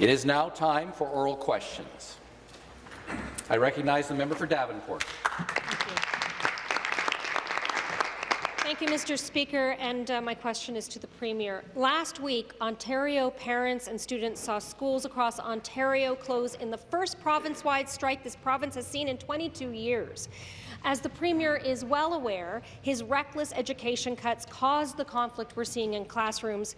It is now time for oral questions. I recognize the member for Davenport. Thank you, Mr. Speaker, and uh, my question is to the Premier. Last week, Ontario parents and students saw schools across Ontario close in the first province-wide strike this province has seen in 22 years. As the Premier is well aware, his reckless education cuts caused the conflict we're seeing in classrooms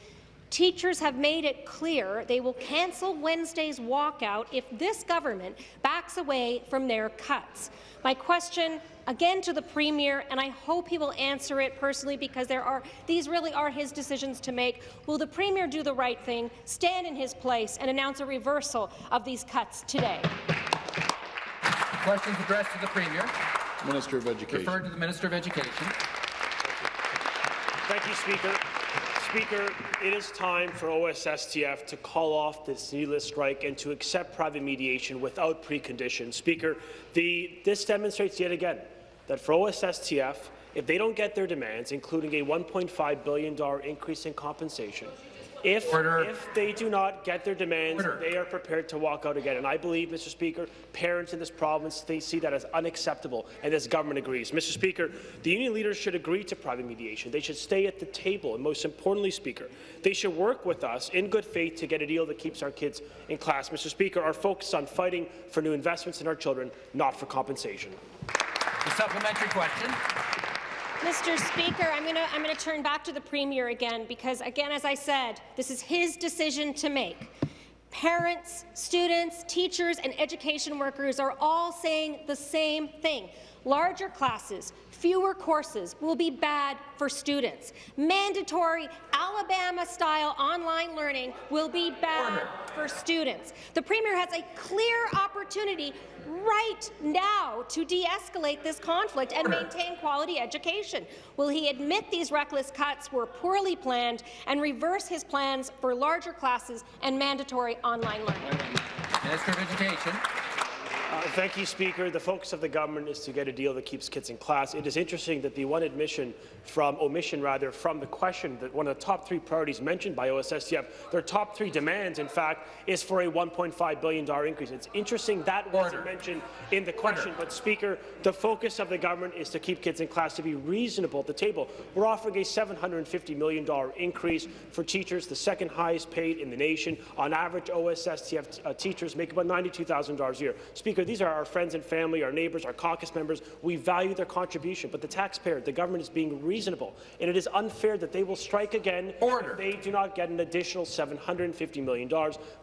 Teachers have made it clear they will cancel Wednesday's walkout if this government backs away from their cuts. My question again to the Premier, and I hope he will answer it personally because there are, these really are his decisions to make. Will the Premier do the right thing, stand in his place, and announce a reversal of these cuts today? Questions addressed to the Premier. Minister of Education. Referred to the Minister of Education. Thank you, Speaker. Speaker, it is time for OSSTF to call off this needless strike and to accept private mediation without preconditions. Speaker, the, this demonstrates yet again that for OSSTF, if they don't get their demands, including a $1.5 billion increase in compensation, if, if they do not get their demands, Order. they are prepared to walk out again. And I believe, Mr. Speaker, parents in this province they see that as unacceptable, and this government agrees. Mr. Speaker, the union leaders should agree to private mediation. They should stay at the table, and most importantly, Speaker, they should work with us in good faith to get a deal that keeps our kids in class. Mr. Speaker, our focus is on fighting for new investments in our children, not for compensation. The supplementary question. Mr. Speaker, I'm going to I'm going to turn back to the Premier again because, again, as I said, this is his decision to make. Parents, students, teachers, and education workers are all saying the same thing. Larger classes, fewer courses will be bad for students. Mandatory Alabama-style online learning will be bad for students. The Premier has a clear opportunity right now to de-escalate this conflict and maintain quality education. Will he admit these reckless cuts were poorly planned and reverse his plans for larger classes and mandatory online learning? Minister of Education. Uh, thank you, Speaker. The focus of the government is to get a deal that keeps kids in class. It is interesting that the one admission from omission, rather, from the question that one of the top three priorities mentioned by OSSTF, their top three demands, in fact, is for a $1.5 billion increase. It's interesting that wasn't mentioned in the question, but Speaker, the focus of the government is to keep kids in class to be reasonable at the table. We're offering a $750 million increase for teachers, the second highest paid in the nation. On average, OSSTF uh, teachers make about $92,000 a year. Speaker, Speaker, these are our friends and family, our neighbours, our caucus members. We value their contribution, but the taxpayer, the government is being reasonable, and it is unfair that they will strike again Order. if they do not get an additional $750 million.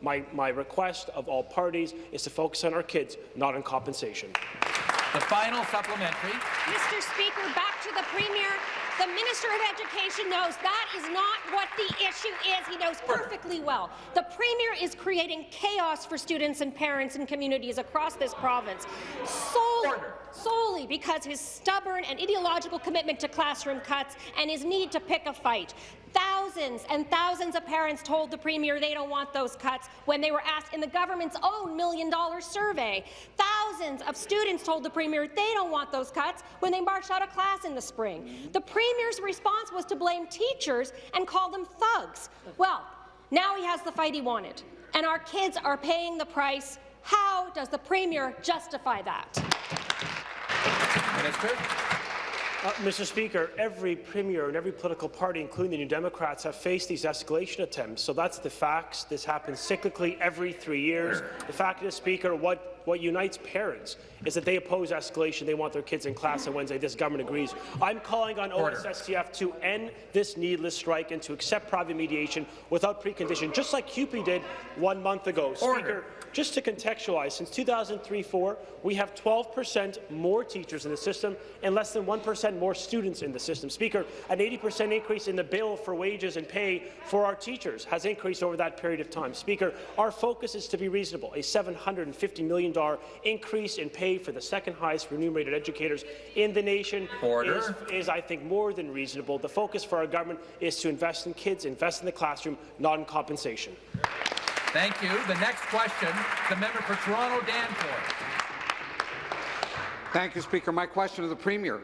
My, my request of all parties is to focus on our kids, not on compensation. The final supplementary. Mr. Speaker, back to the Premier. The Minister of Education knows that is not what the issue is. He knows perfectly well. The Premier is creating chaos for students and parents and communities across this province solely, solely because his stubborn and ideological commitment to classroom cuts and his need to pick a fight. Thousands and thousands of parents told the Premier they don't want those cuts when they were asked in the government's own million-dollar survey. Thousands of students told the Premier they don't want those cuts when they marched out of class in the spring. The Premier's response was to blame teachers and call them thugs. Well, now he has the fight he wanted, and our kids are paying the price. How does the Premier justify that? Minister. Uh, Mr. Speaker, every premier and every political party, including the New Democrats, have faced these escalation attempts. So that's the facts. This happens cyclically every three years. The fact is, Speaker, what what unites parents is that they oppose escalation. They want their kids in class on Wednesday. This government agrees. I'm calling on Order. OSSTF to end this needless strike and to accept private mediation without precondition, just like CUPE did one month ago. Order. Speaker, just to contextualize, since 2003-4, we have 12 percent more teachers in the system and less than 1 percent more students in the system. Speaker, an 80 percent increase in the bill for wages and pay for our teachers has increased over that period of time. Speaker, our focus is to be reasonable, a $750 million increase in pay for the second highest remunerated educators in the nation is, is, I think, more than reasonable. The focus for our government is to invest in kids, invest in the classroom, not in compensation. Thank you. The next question, the member for Toronto Danforth. Thank you, Speaker. My question to the Premier.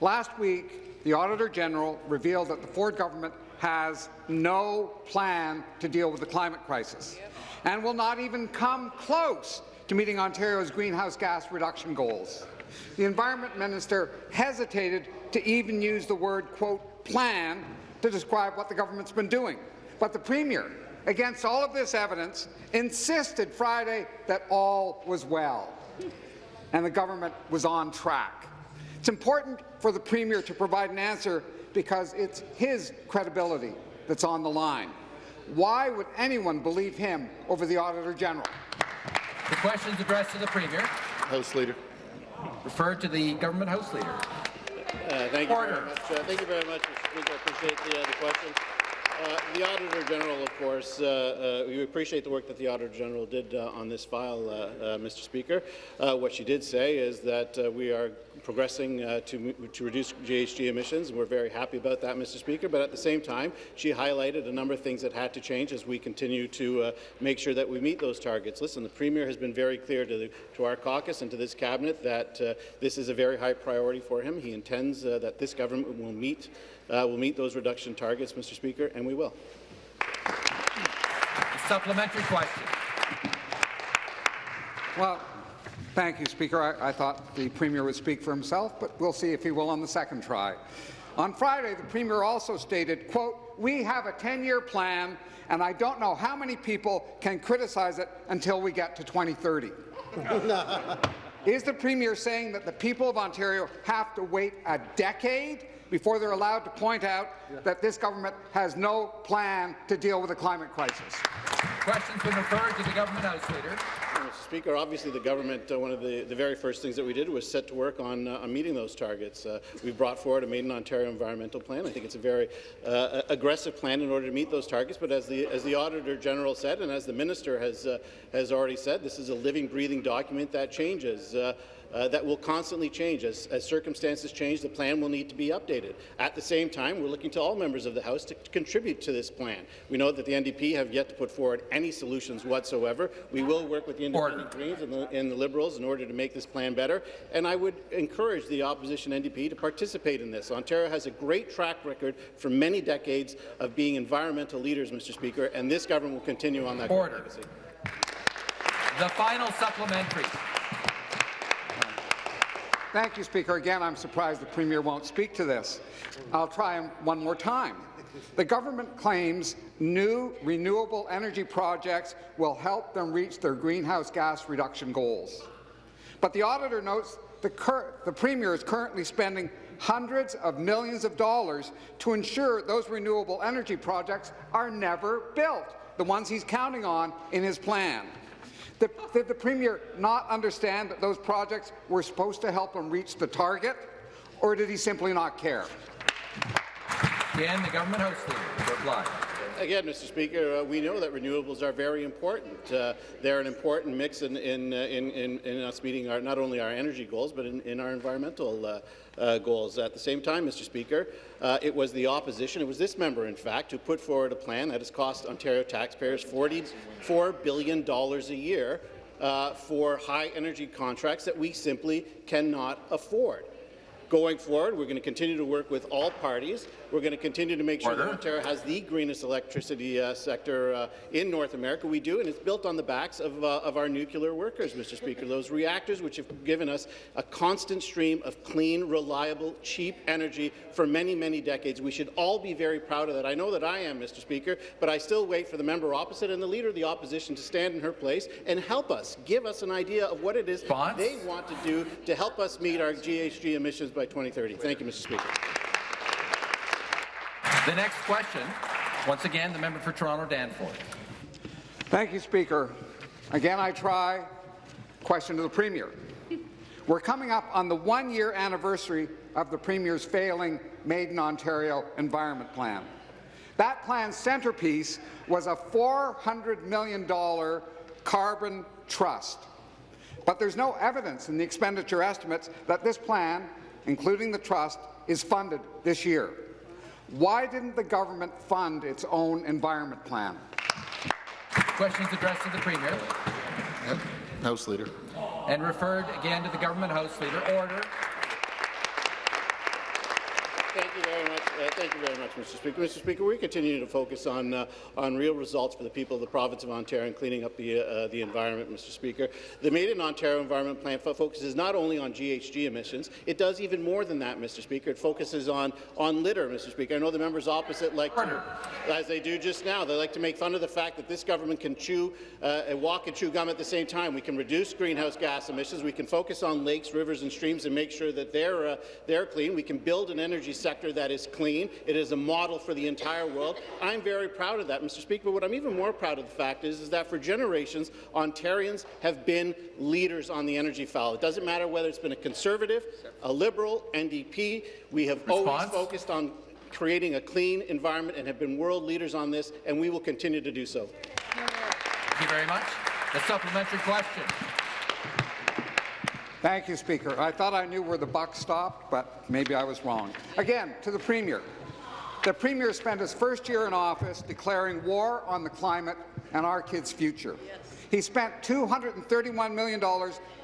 Last week, the Auditor General revealed that the Ford government has no plan to deal with the climate crisis and will not even come close to meeting Ontario's greenhouse gas reduction goals. The Environment Minister hesitated to even use the word, quote, plan to describe what the government's been doing. But the Premier, against all of this evidence, insisted Friday that all was well and the government was on track. It's important for the Premier to provide an answer because it's his credibility that's on the line. Why would anyone believe him over the Auditor General? The questions addressed to the Premier, House Leader. referred to the Government House Leader. Uh, thank you Order. very much. Uh, thank you very much, Mr. Speaker. I appreciate the, uh, the question. Uh, the Auditor General, of course, uh, uh, we appreciate the work that the Auditor General did uh, on this file, uh, Mr. Speaker. What she did say is that we are progressing to, to reduce GHG emissions. We're very happy about that, Mr. Speaker. But at the same time, she highlighted a number of things that had to change as we continue to make sure that we meet those targets. Listen, the Premier has been very clear to, the, to our caucus and to this cabinet that this is a very high priority for him. He intends that this government will meet uh, will meet those reduction targets, Mr. Speaker, and we will. A Supplementary question. Well, thank you, Speaker. I, I thought the Premier would speak for himself, but we'll see if he will on the second try. On Friday, the Premier also stated, quote, we have a 10-year plan, and I don't know how many people can criticize it until we get to 2030. Is the Premier saying that the people of Ontario have to wait a decade before they're allowed to point out that this government has no plan to deal with the climate crisis? Question's been referred to the Government House Leader. Mr. Speaker, obviously the government, uh, one of the, the very first things that we did was set to work on, uh, on meeting those targets. Uh, we've brought forward a Made in Ontario environmental plan. I think it's a very uh, aggressive plan in order to meet those targets, but as the, as the Auditor General said, and as the Minister has, uh, has already said, this is a living, breathing document that changes. Uh, that will constantly change. As, as, circumstances change, the plan will need to be updated. At the same time, we're looking to all members of the House to contribute to this plan. We know that the NDP have yet to put forward any solutions whatsoever. We will work with the Independent Greens and the, and the Liberals in order to make this plan better, and I would encourage the opposition NDP to participate in this. Ontario has a great track record for many decades of being environmental leaders, Mr. Speaker, and this government will continue on that Order. The final supplementary. Thank you, Speaker. Again, I'm surprised the Premier won't speak to this. I'll try one more time. The government claims new renewable energy projects will help them reach their greenhouse gas reduction goals. But the auditor notes the, the Premier is currently spending hundreds of millions of dollars to ensure those renewable energy projects are never built, the ones he's counting on in his plan. Did, did the Premier not understand that those projects were supposed to help him reach the target, or did he simply not care? Again, the Government House Leader reply. Again, Mr. Speaker, uh, we know that renewables are very important. Uh, they're an important mix in, in, uh, in, in, us meeting our, not only our energy goals, but in, in our environmental uh, uh, goals. At the same time, Mr. Speaker, it was the opposition, it was this member, in fact, who put forward a plan that has cost Ontario taxpayers $44 billion a year for high energy contracts that we simply cannot afford. Going forward, we're going to continue to work with all parties. We're going to continue to make sure Order. that Ontario has the greenest electricity uh, sector uh, in North America. We do, and it's built on the backs of, uh, of our nuclear workers, Mr. Speaker. Those reactors which have given us a constant stream of clean, reliable, cheap energy for many, many decades. We should all be very proud of that. I know that I am, Mr. Speaker, but I still wait for the member opposite and the leader of the opposition to stand in her place and help us, give us an idea of what it is Response? they want to do to help us meet our GHG emissions by 2030. Thank you, Mr. Speaker. The next question, once again, the member for Toronto Danforth. Thank you, Speaker. Again, I try. Question to the Premier. We're coming up on the one-year anniversary of the Premier's failing Made in Ontario Environment Plan. That plan's centrepiece was a $400 million carbon trust. But there's no evidence in the expenditure estimates that this plan, including the trust, is funded this year. Why didn't the government fund its own environment plan? Questions addressed to the Premier House Leader. and referred again to the Government House Leader. Order. Thank you very much. Uh, thank you very much. Mr. Speaker. Mr. Speaker, we continue to focus on uh, on real results for the people of the province of Ontario and cleaning up the uh, the environment, Mr. Speaker. The Made in Ontario Environment Plan fo- focuses not only on GHG emissions, it does even more than that, Mr. Speaker. It focuses on on litter, Mr. Speaker. I know the members opposite like to, as they do just now, they like to make fun of the fact that this government can chew uh, and walk and chew gum at the same time. We can reduce greenhouse gas emissions. We can focus on lakes, rivers, and streams and make sure that they're uh, they're clean. We can build an energy sector that is clean. It is a model for the entire world. I'm very proud of that, Mr. Speaker. But what I'm even more proud of the fact is, is that for generations, Ontarians have been leaders on the energy file. It doesn't matter whether it's been a Conservative, a Liberal, NDP. We have always focused on creating a clean environment and have been world leaders on this, and we will continue to do so. Thank you very much. The supplementary question. Thank you, Speaker. I thought I knew where the buck stopped, but maybe I was wrong. Again, to the Premier. The Premier spent his first year in office declaring war on the climate and our kids' future. He spent $231 million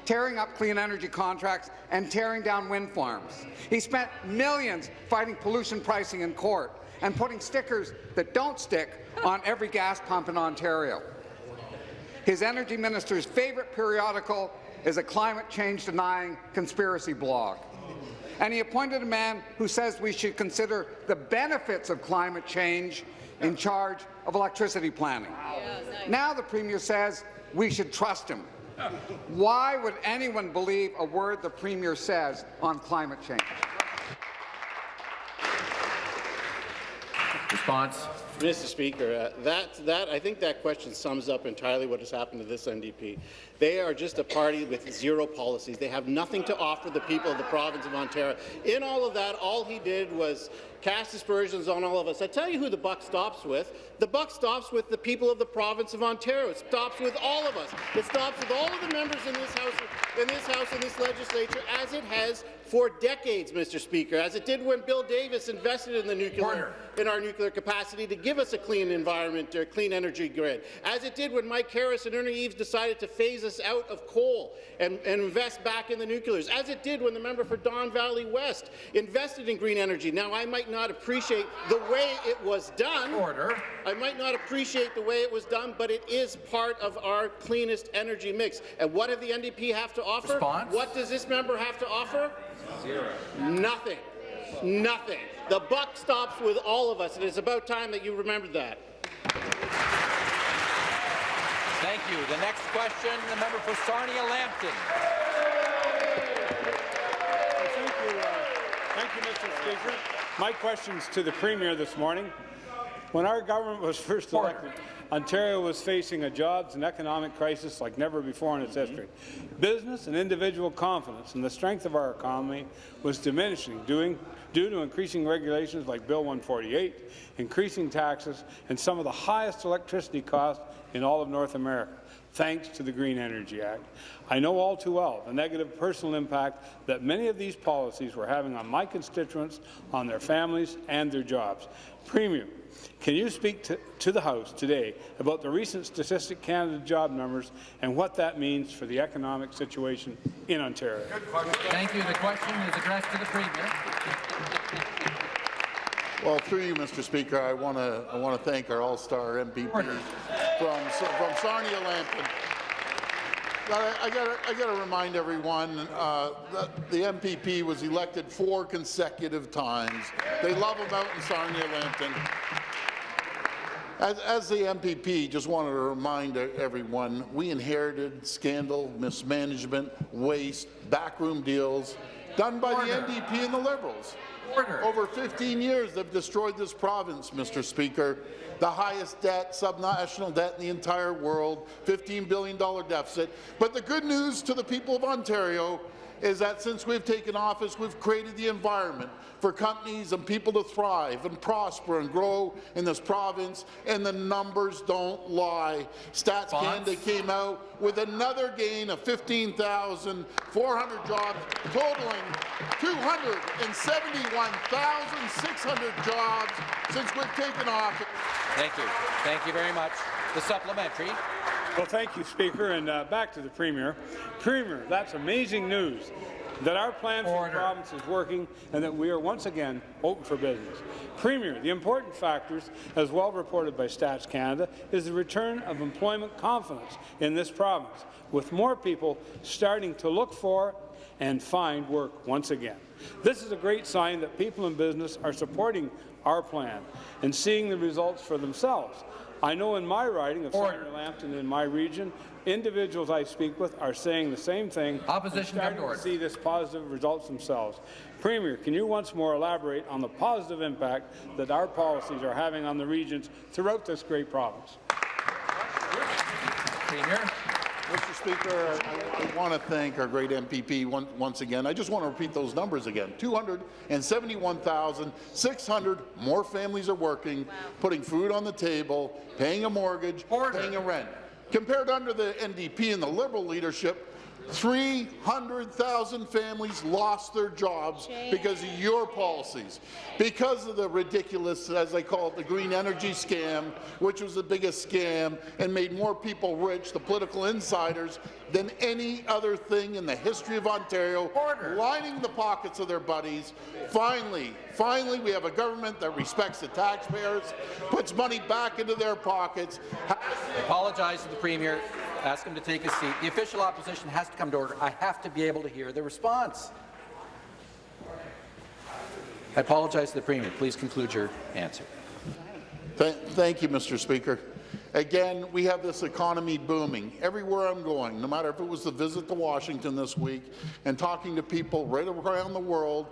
tearing up clean energy contracts and tearing down wind farms. He spent millions fighting pollution pricing in court and putting stickers that don't stick on every gas pump in Ontario. His energy minister's favourite periodical is a climate change denying conspiracy blog. And he appointed a man who says we should consider the benefits of climate change in charge of electricity planning. Now the Premier says we should trust him. Why would anyone believe a word the Premier says on climate change? Response. Mr. Speaker, uh, that, that, I think that question sums up entirely what has happened to this NDP. They are just a party with zero policies. They have nothing to offer the people of the province of Ontario. In all of that, all he did was cast aspersions on all of us. I tell you who the buck stops with. The buck stops with the people of the province of Ontario. It stops with all of us. It stops with all of the members in this house, in this house, in this legislature, as it has for decades, Mr. Speaker, as it did when Bill Davis invested in the nuclear, Order. in our nuclear capacity to give us a clean environment, or clean energy grid, as it did when Mike Harris and Ernie Eves decided to phase us out of coal and, and invest back in the nuclears, as it did when the member for Don Valley West invested in green energy. Now, I might not appreciate the way it was done. Order. I might not appreciate the way it was done, but it is part of our cleanest energy mix. And what does the NDP have to offer? Response? What does this member have to offer? Zero. Nothing. Nothing. The buck stops with all of us, and it's about time that you remembered that. Thank you. The next question, the member for Sarnia Lambton. Thank you, uh, thank you, Mr. Speaker. My question's to the Premier this morning. When our government was first elected, Ontario was facing a jobs and economic crisis like never before in its mm-hmm. history. Business and individual confidence in the strength of our economy was diminishing doing, due to increasing regulations like Bill 148, increasing taxes, and some of the highest electricity costs in all of North America thanks to the Green Energy Act. I know all too well the negative personal impact that many of these policies were having on my constituents, on their families, and their jobs. Premier, can you speak to, to the House today about the recent Statistic Canada job numbers and what that means for the economic situation in Ontario? Thank you. The question is addressed to the Premier. Well, through you, Mr. Speaker, I want to I want to thank our all-star MPPs from from Sarnia Lambton. I, I got I got to remind everyone uh, that the MPP was elected four consecutive times. They love him out in Sarnia Lambton. As, as the MPP, just wanted to remind everyone, we inherited scandal, mismanagement, waste, backroom deals done by the NDP and the Liberals. Order. Over 15 years, they've destroyed this province, Mr. Speaker. The highest debt, subnational debt in the entire world, $15 billion deficit. But the good news to the people of Ontario is that since we've taken office, we've created the environment for companies and people to thrive and prosper and grow in this province, and the numbers don't lie. Stats Canada came out with another gain of 15,400 jobs, totaling 271,600 jobs since we've taken office. Thank you. Thank you very much. The supplementary. Well, thank you, Speaker, and uh, back to the Premier. Premier, that's amazing news. that our plan for Order. the province is working and that we are once again open for business. Premier, the important factors, as well reported by Stats Canada, is the return of employment confidence in this province, with more people starting to look for and find work once again. This is a great sign that people in business are supporting our plan and seeing the results for themselves. I know in my riding of Order. Sarnia Lambton in my region, individuals I speak with are saying the same thing. Opposition to starting order. to see this positive results themselves. Premier, can you once more elaborate on the positive impact that our policies are having on the regions throughout this great province? Premier. Speaker, I, I want to thank our great MPP one, once again. I just want to repeat those numbers again. 271,600 more families are working, putting food on the table, paying a mortgage, Order. paying a rent. Compared under the NDP and the Liberal leadership, 300,000 families lost their jobs because of your policies, because of the ridiculous, as they call it, the green energy scam, which was the biggest scam and made more people rich, the political insiders, than any other thing in the history of Ontario, Order. lining the pockets of their buddies. Finally, finally, we have a government that respects the taxpayers, puts money back into their pockets, I Apologize to the Premier. Ask him to take his seat. The official opposition has to come to order. I have to be able to hear the response. I apologize to the Premier. Please conclude your answer. Th thank you, Mr. Speaker. Again, we have this economy booming. Everywhere I'm going, no matter if it was the visit to Washington this week and talking to people right around the world,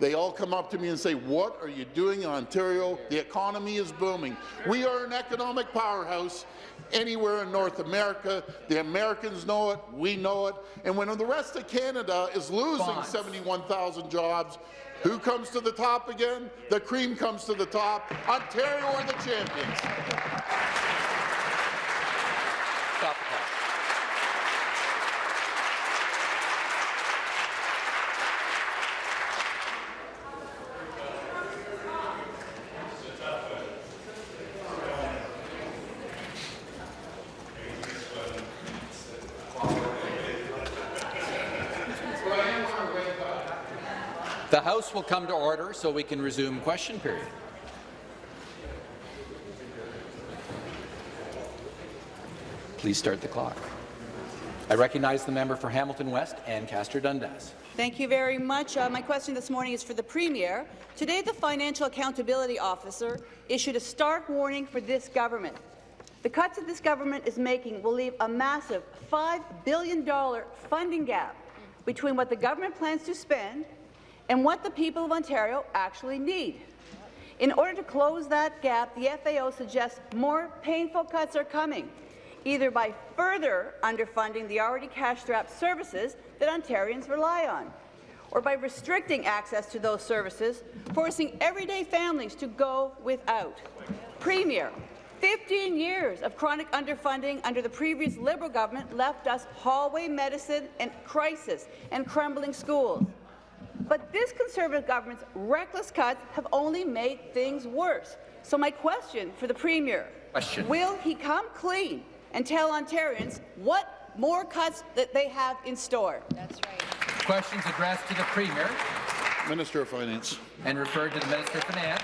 they all come up to me and say, what are you doing in Ontario? The economy is booming. We are an economic powerhouse anywhere in North America. The Americans know it, we know it, and when the rest of Canada is losing 71,000 jobs, who comes to the top again? The cream comes to the top. Ontario are the champions. Stop the clock. The Will come to order so we can resume question period. Please start the clock. I recognize the member for Hamilton West Ancaster Dundas. Thank you very much. Uh, my question this morning is for the Premier. Today, the Financial Accountability Officer issued a stark warning for this government. The cuts that this government is making will leave a massive $5 billion funding gap between what the government plans to spend and what the people of Ontario actually need. In order to close that gap, the FAO suggests more painful cuts are coming, either by further underfunding the already cash-strapped services that Ontarians rely on, or by restricting access to those services, forcing everyday families to go without. Premier, 15 years of chronic underfunding under the previous Liberal government left us hallway medicine and crisis and crumbling schools. But this Conservative government's reckless cuts have only made things worse. So my question for the Premier, Question. will he come clean and tell Ontarians what more cuts that they have in store? That's right. Questions addressed to the Premier Minister of Finance. and referred to the Minister of Finance.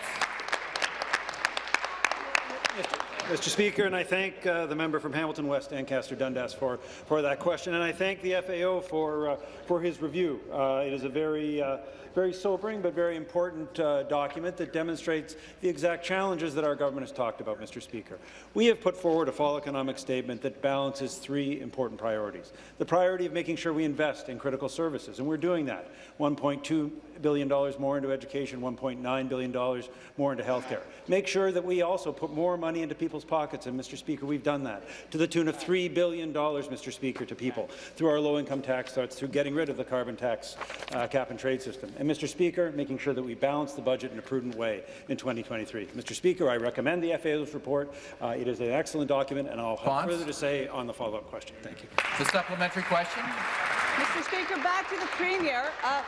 Mr. Speaker, and I thank uh, the member from Hamilton West, Ancaster Dundas, for, for that question, and I thank the FAO for, uh, for his review. Uh, it is a very, uh, very sobering but very important uh, document that demonstrates the exact challenges that our government has talked about, Mr. Speaker. We have put forward a fall economic statement that balances three important priorities. The priority of making sure we invest in critical services, and we're doing that. $1.2 billion more into education, $1.9 billion more into health care. Make sure that we also put more money into people's pockets, and Mr. Speaker, we've done that, to the tune of $3 billion, Mr. Speaker, to people through our low-income tax cuts, through getting rid of the carbon tax uh, cap-and-trade system. And, Mr. Speaker, making sure that we balance the budget in a prudent way in 2023. Mr. Speaker, I recommend the FAO's report. Uh, it is an excellent document, and I'll have Response? further to say on the follow-up question. Thank you. The supplementary question. Mr. Speaker, back to the Premier. Uh,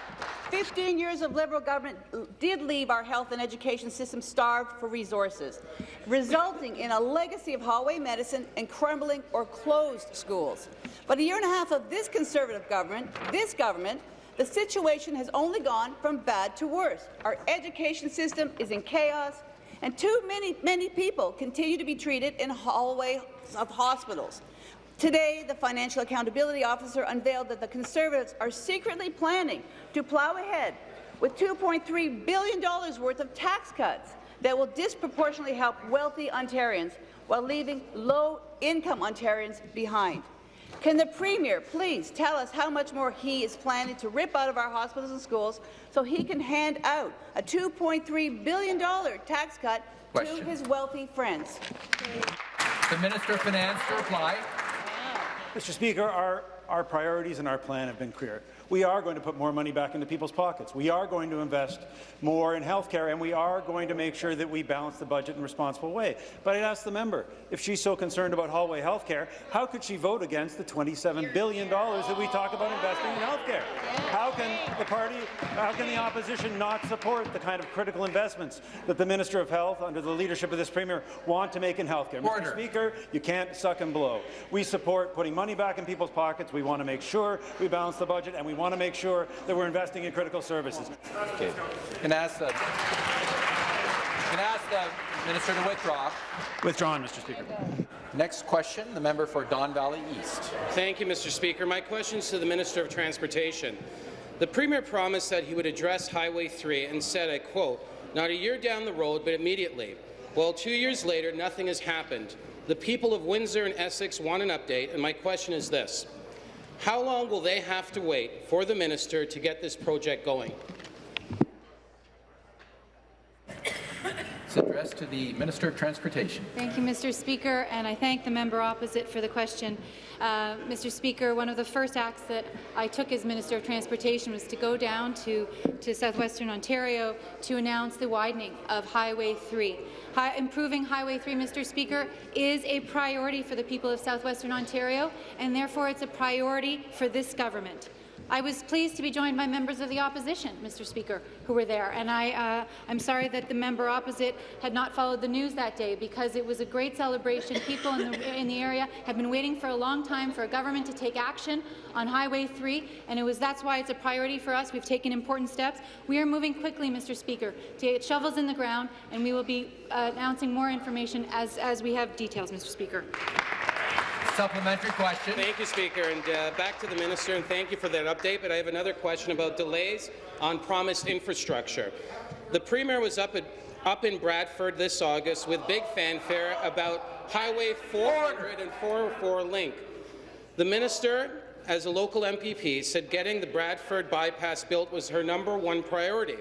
15 years of Liberal government did leave our health and education system starved for resources, resulting in a legacy of hallway medicine and crumbling or closed schools. But a year and a half of this Conservative government, this government, the situation has only gone from bad to worse. Our education system is in chaos, and too many, many people continue to be treated in hallways of hospitals. Today, the Financial Accountability Officer unveiled that the Conservatives are secretly planning to plough ahead with $2.3 billion worth of tax cuts that will disproportionately help wealthy Ontarians while leaving low-income Ontarians behind. Can the Premier please tell us how much more he is planning to rip out of our hospitals and schools so he can hand out a $2.3 billion tax cut Question. to his wealthy friends? The Minister of Finance to reply. Mr. Speaker, our, our priorities and our plan have been clear. We are going to put more money back into people's pockets. We are going to invest more in health care, and we are going to make sure that we balance the budget in a responsible way. But I'd ask the member, if she's so concerned about hallway health care, how could she vote against the $27 billion that we talk about investing in health care? How can the party, how can the opposition not support the kind of critical investments that the Minister of Health, under the leadership of this Premier, want to make in health care? Mr. Speaker, you can't suck and blow. We support putting money back in people's pockets. We want to make sure we balance the budget, and we want to make sure that we're investing in critical services. Okay. Can I ask the can I ask the minister to withdraw? Withdrawn, Mr. Speaker. Next question, the member for Don Valley East. Thank you, Mr. Speaker. My question is to the Minister of Transportation. The Premier promised that he would address Highway 3 and said, I quote, not a year down the road, but immediately. Well, two years later, nothing has happened. The people of Windsor and Essex want an update, and my question is this. How long will they have to wait for the minister to get this project going? It's addressed to the Minister of Transportation. Thank you, Mr. Speaker, and I thank the member opposite for the question. Uh, Mr. Speaker, one of the first acts that I took as Minister of Transportation was to go down to, to southwestern Ontario to announce the widening of Highway 3. Hi improving Highway 3, Mr. Speaker, is a priority for the people of southwestern Ontario, and therefore it's a priority for this government. I was pleased to be joined by members of the opposition, Mr. Speaker, who were there, and I, uh, I'm sorry that the member opposite had not followed the news that day because it was a great celebration. People in the, in the area have been waiting for a long time for a government to take action on Highway 3, and it was that's why it's a priority for us. We've taken important steps. We are moving quickly, Mr. Speaker, to get shovels in the ground, and we will be uh, announcing more information as, as we have details, Mr. Speaker. Supplementary question. Thank you, Speaker. And uh, back to the minister, and thank you for that update. But I have another question about delays on promised infrastructure. The Premier was up, at, up in Bradford this August with big fanfare about Highway 400 and 404 link. The minister, as a local MPP, said getting the Bradford bypass built was her number one priority.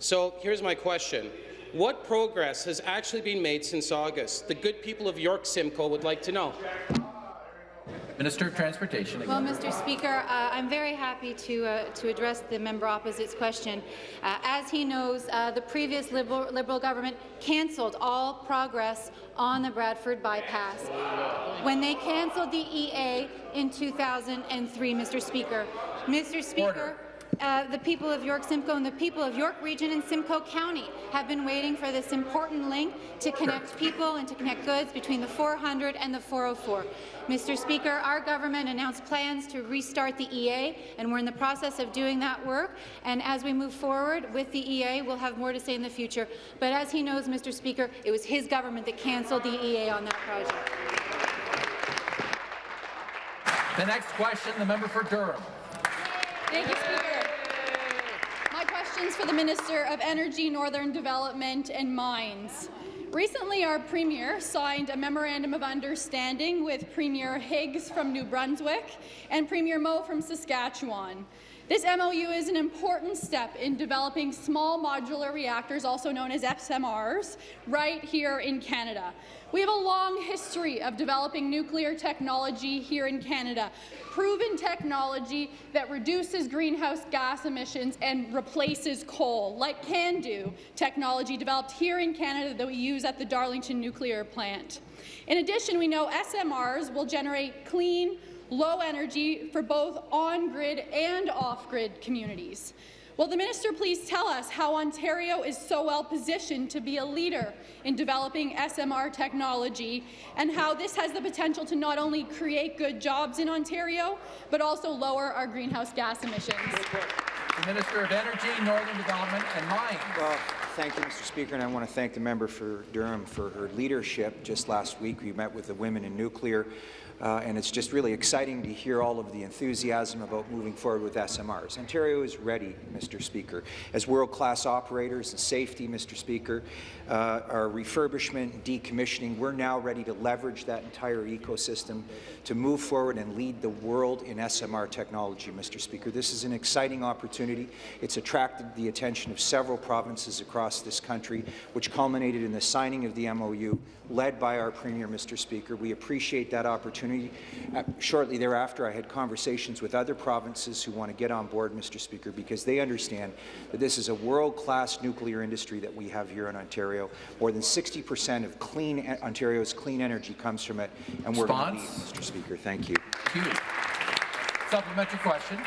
So here's my question. What progress has actually been made since August? The good people of York Simcoe would like to know. Minister of Transportation. Well, Mr. Speaker, uh, I'm very happy to, uh, to address the member opposite's question. Uh, as he knows, uh, the previous Liberal, Liberal government cancelled all progress on the Bradford bypass. When they cancelled the EA in 2003, Mr. Speaker, Mr. Speaker, Order. Uh, the people of York Simcoe and the people of York Region and Simcoe County have been waiting for this important link to connect people and to connect goods between the 400 and the 404. Mr. Speaker, our government announced plans to restart the EA, and we're in the process of doing that work. And as we move forward with the EA, we'll have more to say in the future. But as he knows, Mr. Speaker, it was his government that cancelled the EA on that project. The next question, the member for Durham. Thank you, Speaker. My question is for the Minister of Energy, Northern Development and Mines. Recently, our Premier signed a Memorandum of Understanding with Premier Higgs from New Brunswick and Premier Moe from Saskatchewan. This MOU is an important step in developing small modular reactors, also known as SMRs, right here in Canada. We have a long history of developing nuclear technology here in Canada, proven technology that reduces greenhouse gas emissions and replaces coal, like CANDU technology developed here in Canada that we use at the Darlington nuclear plant. In addition, we know SMRs will generate clean, low energy for both on-grid and off-grid communities. Will the minister please tell us how Ontario is so well positioned to be a leader in developing SMR technology and how this has the potential to not only create good jobs in Ontario, but also lower our greenhouse gas emissions? the Minister of Energy, Northern Development and Mines. Well, thank you, Mr. Speaker, and I want to thank the member for Durham for her leadership. Just last week, we met with the women in nuclear, uh, and it's just really exciting to hear all of the enthusiasm about moving forward with SMRs. Ontario is ready, Mr. Speaker. As world-class operators in safety, Mr. Speaker, uh, our refurbishment and decommissioning, we're now ready to leverage that entire ecosystem to move forward and lead the world in SMR technology, Mr. Speaker. This is an exciting opportunity. It's attracted the attention of several provinces across this country, which culminated in the signing of the MOU led by our Premier, Mr. Speaker. We appreciate that opportunity. Uh, shortly thereafter, I had conversations with other provinces who want to get on board, Mr. Speaker, because they understand that this is a world-class nuclear industry that we have here in Ontario. More than 60 percent of clean Ontario's clean energy comes from it, and we're going to lead, Mr. Speaker. Thank you. Thank you. Supplementary question.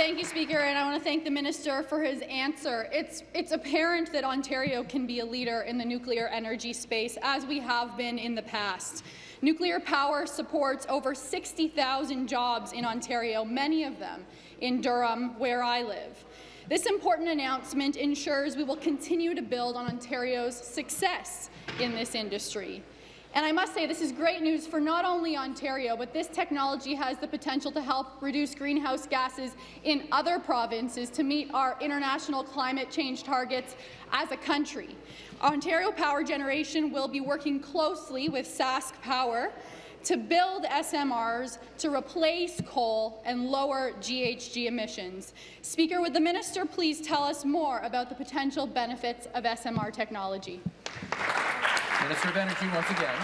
Thank you, Speaker, and I want to thank the minister for his answer. It's, it's apparent that Ontario can be a leader in the nuclear energy space, as we have been in the past. Nuclear power supports over 60,000 jobs in Ontario, many of them in Durham, where I live. This important announcement ensures we will continue to build on Ontario's success in this industry. And I must say this is great news for not only Ontario, but this technology has the potential to help reduce greenhouse gases in other provinces to meet our international climate change targets as a country. Ontario Power Generation will be working closely with Sask Power to build SMRs to replace coal and lower GHG emissions. Speaker, would the minister please tell us more about the potential benefits of SMR technology? Minister of Energy once again.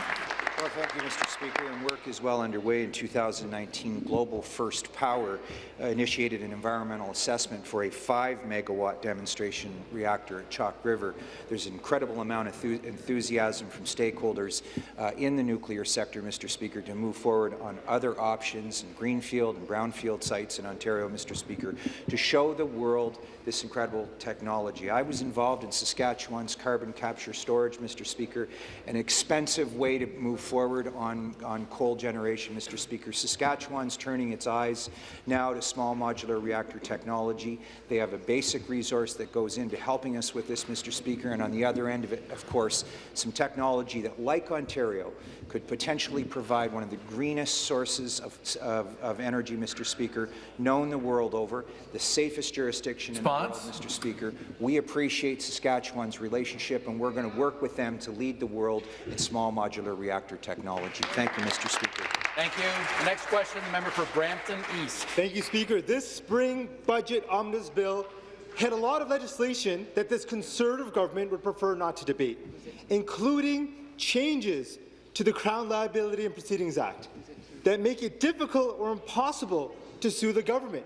Well, thank you, Mr. Speaker. And work is well underway in 2019. Global First Power uh, initiated an environmental assessment for a 5-megawatt demonstration reactor at Chalk River. There's an incredible amount of enthusiasm from stakeholders uh, in the nuclear sector, Mr. Speaker, to move forward on other options in greenfield and brownfield sites in Ontario, Mr. Speaker, to show the world this incredible technology. I was involved in Saskatchewan's carbon capture storage, Mr. Speaker, an expensive way to move forward on, on coal generation, Mr. Speaker. Saskatchewan's turning its eyes now to small modular reactor technology. They have a basic resource that goes into helping us with this, Mr. Speaker, and on the other end of it, of course, some technology that, like Ontario, could potentially provide one of the greenest sources of, of, of energy, Mr. Speaker, known the world over, the safest jurisdiction Response? in the world, Mr. Speaker. We appreciate Saskatchewan's relationship, and we're going to work with them to lead the world in small modular reactor technology. Thank you, Mr. Speaker. Thank you. The next question, the member for Brampton East. Thank you, Speaker. This spring budget omnibus bill had a lot of legislation that this Conservative government would prefer not to debate, including changes to the Crown Liability and Proceedings Act that make it difficult or impossible to sue the government.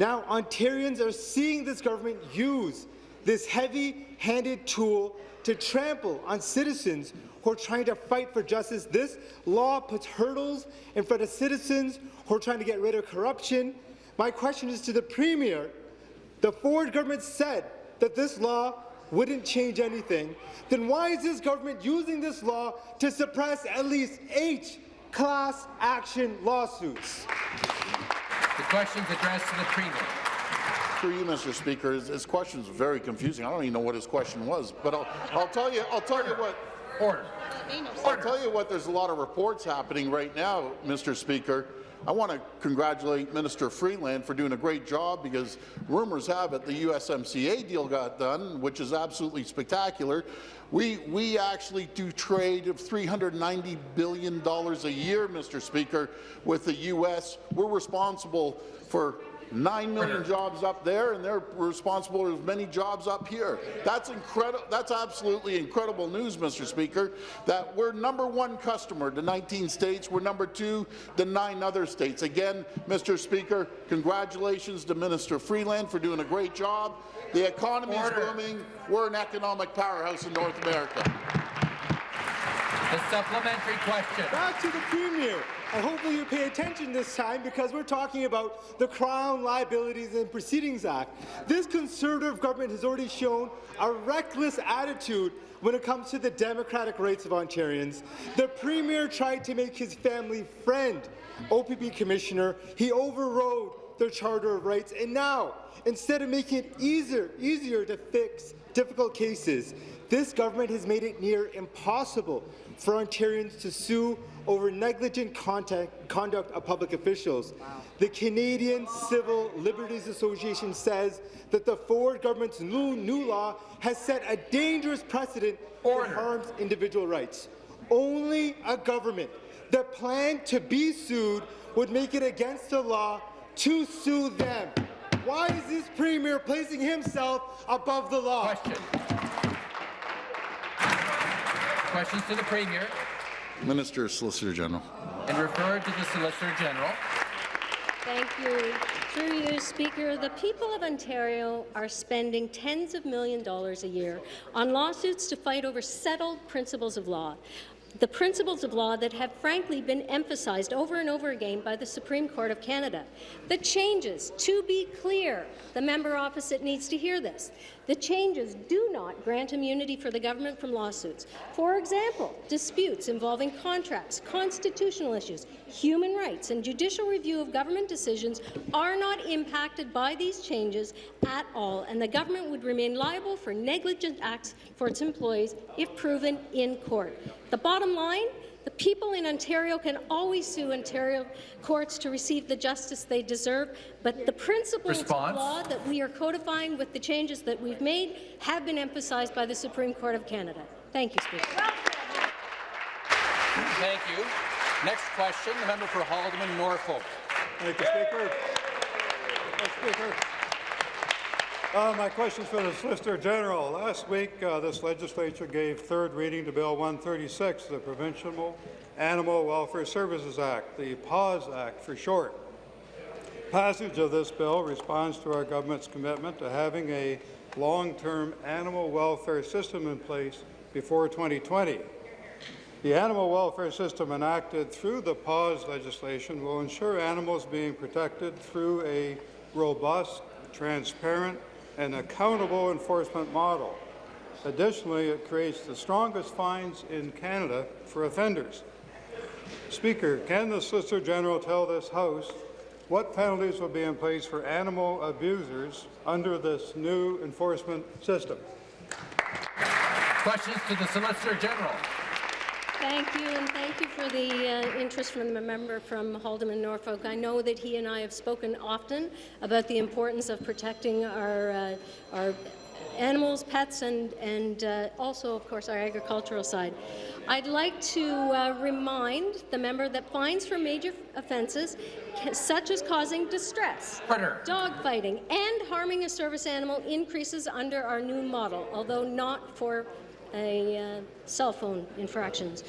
Now, Ontarians are seeing this government use this heavy-handed tool to trample on citizens who are trying to fight for justice. This law puts hurdles in front of citizens who are trying to get rid of corruption. My question is to the Premier. The Ford government said that this law wouldn't change anything, then why is this government using this law to suppress at least eight class action lawsuits? The question's addressed to the Premier. Through you, Mr. Speaker, his, his question is very confusing. I don't even know what his question was, but I'll, I'll tell you. I'll tell you what. Order. I'll tell you what. There's a lot of reports happening right now, Mr. Speaker. I want to congratulate Minister Freeland for doing a great job because rumors have it the USMCA deal got done, which is absolutely spectacular. We, we actually do trade of $390 billion a year, Mr. Speaker, with the U.S. We're responsible for 9 million jobs up there, and they're responsible for as many jobs up here. That's incredible. That's absolutely incredible news, Mr. Speaker, that we're number one customer to 19 states. We're number two to nine other states. Again, Mr. Speaker, congratulations to Minister Freeland for doing a great job. The economy is booming. We're an economic powerhouse in North America. The supplementary question. Back to the Premier. And hopefully you pay attention this time because we're talking about the Crown Liabilities and Proceedings Act. This Conservative government has already shown a reckless attitude when it comes to the democratic rights of Ontarians. The Premier tried to make his family friend OPP Commissioner. He overrode their Charter of Rights. And now, instead of making it easier, easier to fix difficult cases, this government has made it near impossible for Ontarians to sue over negligent contact, conduct of public officials. Wow. The Canadian Civil Liberties Association says that the Ford government's new, new law has set a dangerous precedent Order. that harms individual rights. Only a government that planned to be sued would make it against the law to sue them. Why is this Premier placing himself above the law? Question. Questions to the Premier. Minister, Solicitor General. And referred to the Solicitor General. Thank you. Through you, Speaker, the people of Ontario are spending tens of million dollars a year on lawsuits to fight over settled principles of law the principles of law that have frankly been emphasized over and over again by the Supreme Court of Canada. The changes, to be clear, the member opposite needs to hear this, the changes do not grant immunity for the government from lawsuits. For example, disputes involving contracts, constitutional issues, human rights, and judicial review of government decisions are not impacted by these changes at all, and the government would remain liable for negligent acts for its employees if proven in court. The bottom line, the people in Ontario can always sue Ontario courts to receive the justice they deserve, but the principles Response. of law that we are codifying with the changes that we've made have been emphasized by the Supreme Court of Canada. Thank you, Speaker. Thank you. Next question, the member for Haldimand Norfolk. Thank you, Speaker. Speaker. Uh, my question is for the Solicitor General. Last week, uh, this legislature gave third reading to Bill 136, the Provincial Animal Welfare Services Act, the PAWS Act for short. Passage of this bill responds to our government's commitment to having a long-term animal welfare system in place before 2020. The animal welfare system enacted through the PAWS legislation will ensure animals being protected through a robust, transparent, an accountable enforcement model. Additionally, it creates the strongest fines in Canada for offenders. Speaker, can the Solicitor General tell this House what penalties will be in place for animal abusers under this new enforcement system? Questions to the Solicitor General. Thank you, and thank you for the uh, interest from the member from Haldimand, Norfolk. I know that he and I have spoken often about the importance of protecting our, uh, our animals, pets, and, and uh, also, of course, our agricultural side. I'd like to uh, remind the member that fines for major offences, such as causing distress, dogfighting, and harming a service animal increases under our new model, although not for a uh, cell phone infractions.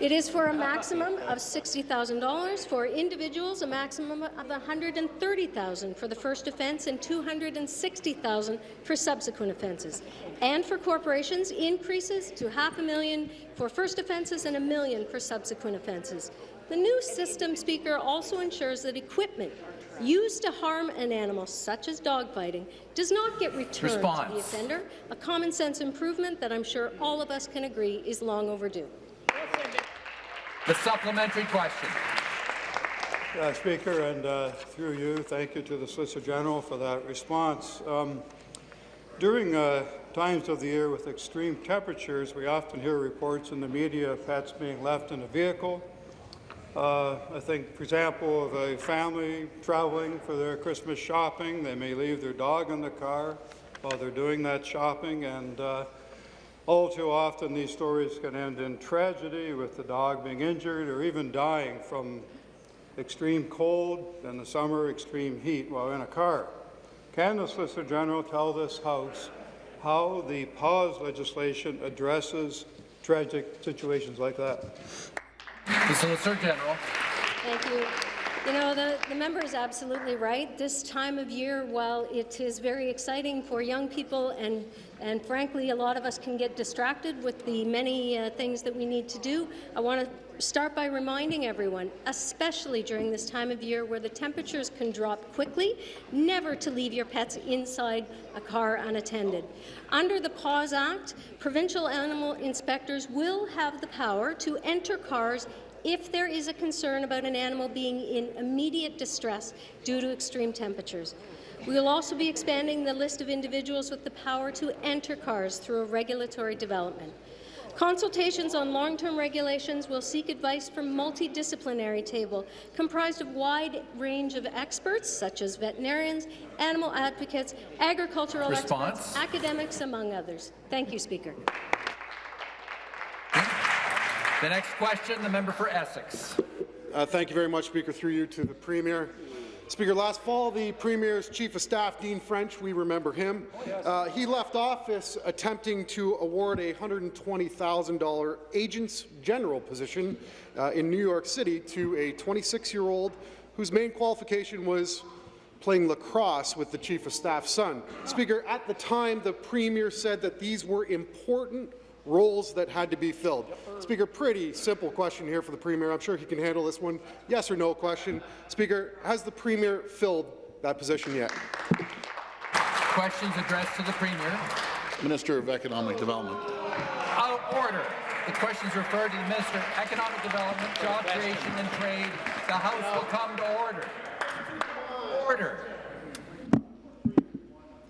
It is for a maximum of $60,000 for individuals, a maximum of $130,000 for the first offence and $260,000 for subsequent offences. And for corporations, increases to half a million for first offences and a million for subsequent offences. The new system, Speaker, also ensures that equipment used to harm an animal, such as dogfighting, does not get returned Response. to the offender, a common-sense improvement that I'm sure all of us can agree is long overdue. The supplementary question. Uh, Speaker, and uh, through you, thank you to the Solicitor General for that response. Um, during uh, times of the year with extreme temperatures, we often hear reports in the media of pets being left in a vehicle uh, I think, for example, of a family traveling for their Christmas shopping, they may leave their dog in the car while they're doing that shopping, and uh, all too often these stories can end in tragedy with the dog being injured or even dying from extreme cold, in the summer extreme heat while in a car. Can the Solicitor General tell this House how the PAWS legislation addresses tragic situations like that? The Solicitor General. Thank you. You know, the, the member is absolutely right. This time of year, while it is very exciting for young people and, and frankly, a lot of us can get distracted with the many uh, things that we need to do, I want to start by reminding everyone, especially during this time of year where the temperatures can drop quickly, never to leave your pets inside a car unattended. Under the PAWS Act, provincial animal inspectors will have the power to enter cars if there is a concern about an animal being in immediate distress due to extreme temperatures. We will also be expanding the list of individuals with the power to enter cars through a regulatory development. Consultations on long-term regulations will seek advice from multidisciplinary table comprised of wide range of experts such as veterinarians, animal advocates, agricultural Response. experts, academics, among others. Thank you, Speaker. The next question, the member for Essex. Uh, thank you very much, Speaker. Through you to the Premier. Speaker, last fall, the Premier's Chief of Staff, Dean French, we remember him, uh, he left office attempting to award a $120,000 Agents General position uh, in New York City to a 26-year-old whose main qualification was playing lacrosse with the Chief of Staff's son. Speaker, at the time, the Premier said that these were important roles that had to be filled. Speaker, pretty simple question here for the Premier. I'm sure he can handle this one. Yes or no question. Speaker, has the Premier filled that position yet? Questions addressed to the Premier. Minister of Economic Development. Out of order. The questions is referred to the Minister of Economic Development, Job Creation and Trade. The House will come to order. Order.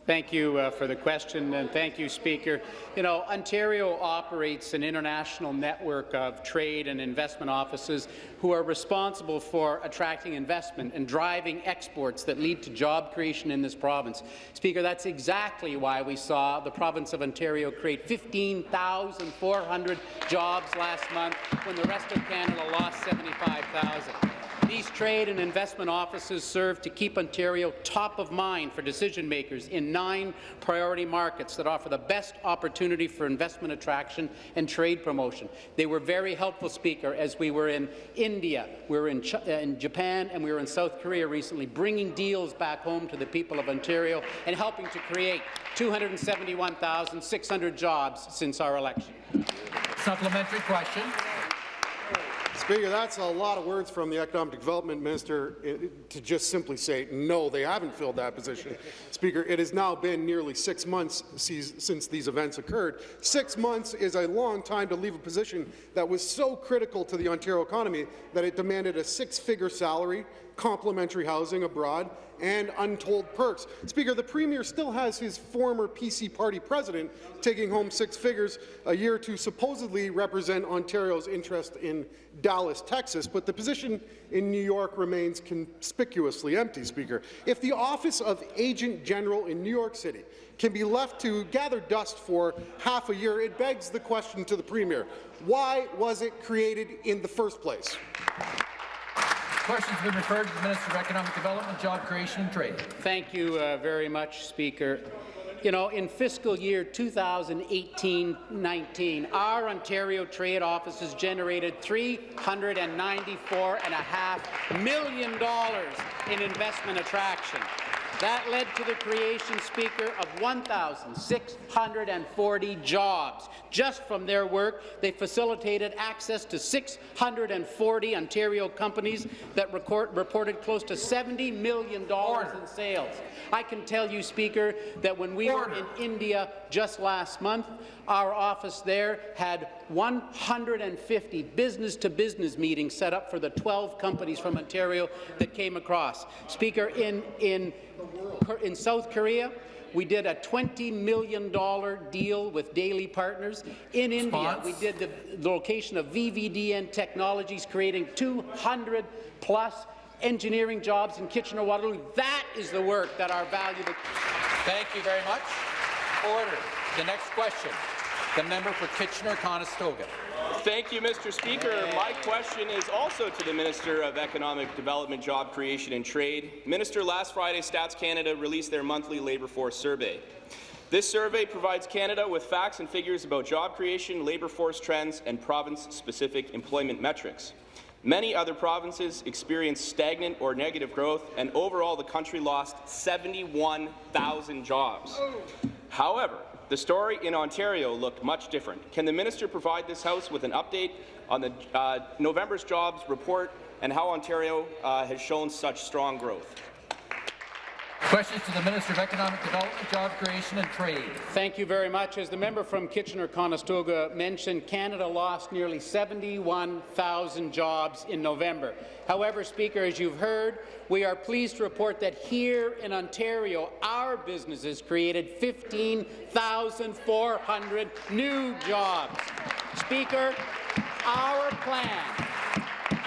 Thank you uh, for the question, and thank you, Speaker. You know, Ontario operates an international network of trade and investment offices who are responsible for attracting investment and driving exports that lead to job creation in this province. Speaker, that's exactly why we saw the province of Ontario create 15,400 jobs last month when the rest of Canada lost 75,000. These trade and investment offices serve to keep Ontario top of mind for decision makers in nine priority markets that offer the best opportunity for investment attraction and trade promotion. They were very helpful, Speaker, as we were in India, we were in, Ch uh, in Japan, and we were in South Korea recently, bringing deals back home to the people of Ontario and helping to create 271,600 jobs since our election. Supplementary question. Speaker, that's a lot of words from the Economic Development Minister eh, to just simply say, no, they haven't filled that position. Speaker, it has now been nearly six months since these events occurred. Six months is a long time to leave a position that was so critical to the Ontario economy that it demanded a six-figure salary, complimentary housing abroad, and untold perks. Speaker, the Premier still has his former PC party president taking home six figures a year to supposedly represent Ontario's interest in Dallas, Texas, but the position in New York remains conspicuously empty, Speaker. If the office of Agent General in New York City can be left to gather dust for half a year, it begs the question to the Premier, why was it created in the first place? Question's been referred to the Minister of Economic Development, Job Creation and Trade. Thank you uh, very much, Speaker. You know, in fiscal year 2018-19, our Ontario trade offices generated $394.5 million in investment attraction. That led to the creation, Speaker, of 1,640 jobs. Just from their work, they facilitated access to 640 Ontario companies that record, reported close to $70 million in sales. I can tell you, Speaker, that when we were in India just last month, our office there had 150 business-to-business -business meetings set up for the 12 companies from Ontario that came across. Speaker, in, in, in South Korea, we did a $20 million deal with Daily Partners. In Response. India, we did the, the location of VVDN Technologies, creating 200 plus engineering jobs in Kitchener-Waterloo. That is the work that our valuable... Thank you very much. Order. The next question. The member for Kitchener-Conestoga. Thank you, Mr. Speaker. My question is also to the Minister of Economic Development, Job Creation and Trade. Minister, last Friday, Stats Canada released their monthly labour force survey. This survey provides Canada with facts and figures about job creation, labour force trends, and province-specific employment metrics. Many other provinces experienced stagnant or negative growth, and overall the country lost 71,000 jobs. However, the story in Ontario looked much different. Can the minister provide this House with an update on the uh, November's jobs report and how Ontario uh, has shown such strong growth? Questions to the Minister of Economic Development, Job Creation and Trade. Thank you very much. As the member from Kitchener-Conestoga mentioned, Canada lost nearly 71,000 jobs in November. However, Speaker, as you've heard, we are pleased to report that here in Ontario, our businesses created 15,400 new jobs. Speaker, our plan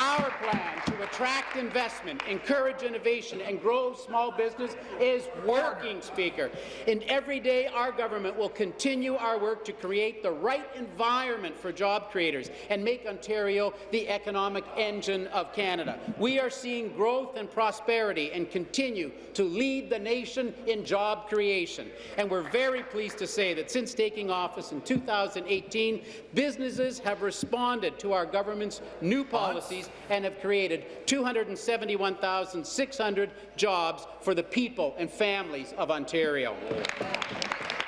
our plan to attract investment, encourage innovation and grow small business is working, Speaker. And every day our government will continue our work to create the right environment for job creators and make Ontario the economic engine of Canada. We are seeing growth and prosperity and continue to lead the nation in job creation. And we're very pleased to say that since taking office in 2018, businesses have responded to our government's new policies and have created 271,600 jobs for the people and families of Ontario.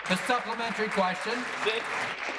The supplementary question. Thank,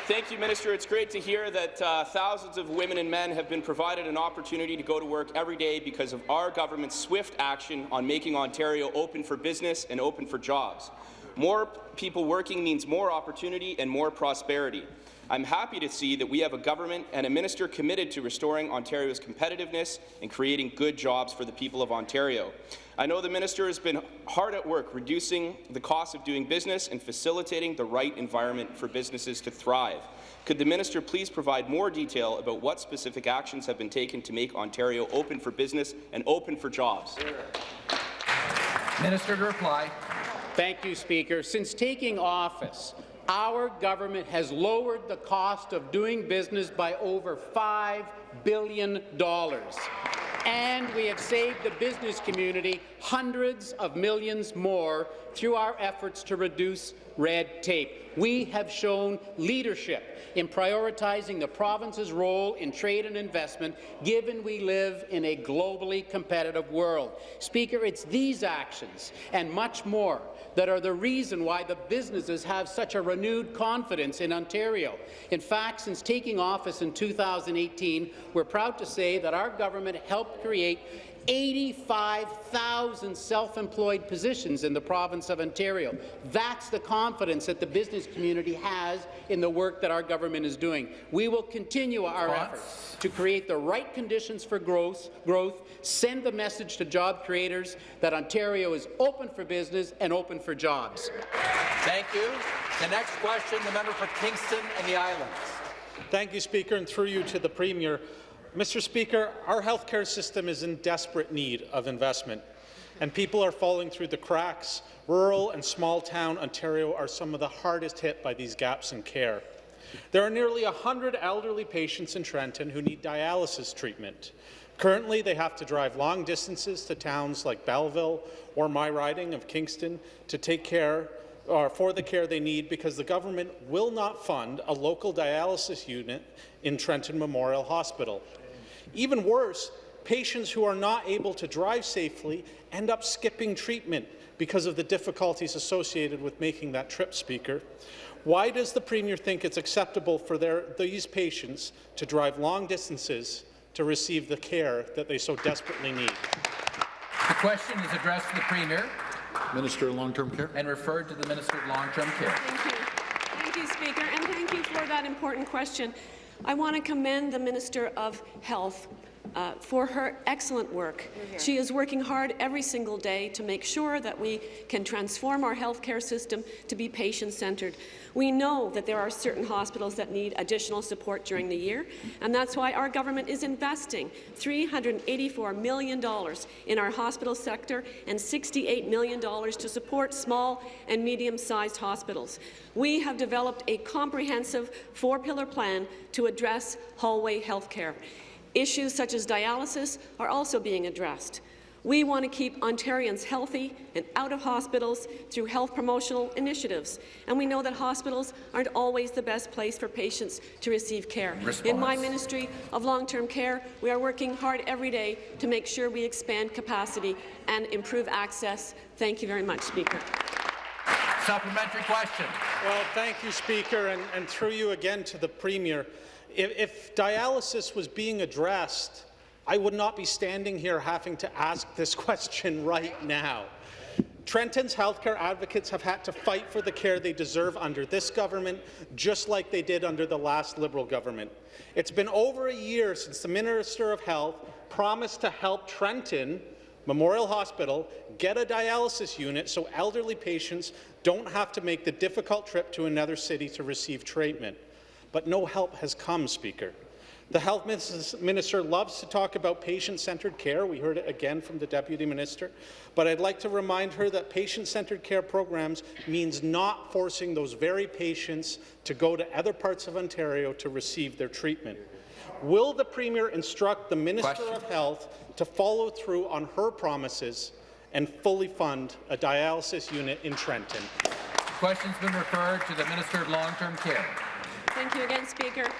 thank, you, Minister. It's great to hear that uh, thousands of women and men have been provided an opportunity to go to work every day because of our government's swift action on making Ontario open for business and open for jobs. More people working means more opportunity and more prosperity. I'm happy to see that we have a government and a minister committed to restoring Ontario's competitiveness and creating good jobs for the people of Ontario. I know the minister has been hard at work reducing the cost of doing business and facilitating the right environment for businesses to thrive. Could the minister please provide more detail about what specific actions have been taken to make Ontario open for business and open for jobs? Minister to reply. Thank you, Speaker. Since taking office, our government has lowered the cost of doing business by over $5 billion. And we have saved the business community hundreds of millions more through our efforts to reduce red tape. We have shown leadership in prioritizing the province's role in trade and investment, given we live in a globally competitive world. Speaker, it's these actions and much more that are the reason why the businesses have such a renewed confidence in Ontario. In fact, since taking office in 2018, we're proud to say that our government helped create 85,000 self-employed positions in the province of Ontario. That's the confidence that the business community has in the work that our government is doing. We will continue our efforts to create the right conditions for growth, growth, send the message to job creators that Ontario is open for business and open for jobs. Thank you. The next question, the member for Kingston and the Islands. Thank you, Speaker, and through you to the Premier. Mr. Speaker, our healthcare system is in desperate need of investment, and people are falling through the cracks. Rural and small-town Ontario are some of the hardest hit by these gaps in care. There are nearly 100 elderly patients in Trenton who need dialysis treatment. Currently, they have to drive long distances to towns like Belleville or my riding of Kingston to take care or for the care they need because the government will not fund a local dialysis unit in Trenton Memorial Hospital. Even worse, patients who are not able to drive safely end up skipping treatment because of the difficulties associated with making that trip, Speaker. Why does the Premier think it's acceptable for their, these patients to drive long distances to receive the care that they so desperately need? The question is addressed to the Premier. Minister of Long-Term Care. And referred to the Minister of Long-Term Care. Thank you. Thank you, Speaker, and thank you for that important question. I want to commend the Minister of Health uh, for her excellent work. She is working hard every single day to make sure that we can transform our healthcare system to be patient-centred. We know that there are certain hospitals that need additional support during the year, and that's why our government is investing $384 million in our hospital sector and $68 million to support small and medium-sized hospitals. We have developed a comprehensive four-pillar plan to address hallway health care. Issues such as dialysis are also being addressed. We want to keep Ontarians healthy and out of hospitals through health promotional initiatives, and we know that hospitals aren't always the best place for patients to receive care. Response. In my Ministry of Long-Term Care, we are working hard every day to make sure we expand capacity and improve access. Thank you very much, Speaker. Supplementary question. Well, thank you, Speaker, and, and through you again to the Premier. If, if dialysis was being addressed, I would not be standing here having to ask this question right now. Trenton's healthcare advocates have had to fight for the care they deserve under this government, just like they did under the last Liberal government. It's been over a year since the Minister of Health promised to help Trenton Memorial Hospital get a dialysis unit so elderly patients don't have to make the difficult trip to another city to receive treatment. But no help has come, Speaker. The health minister loves to talk about patient-centred care. We heard it again from the deputy minister. But I'd like to remind her that patient-centred care programs means not forcing those very patients to go to other parts of Ontario to receive their treatment. Will the Premier instruct the Minister Question. of Health to follow through on her promises and fully fund a dialysis unit in Trenton? The Question's been referred to the Minister of Long-Term Care. Thank you again, Speaker.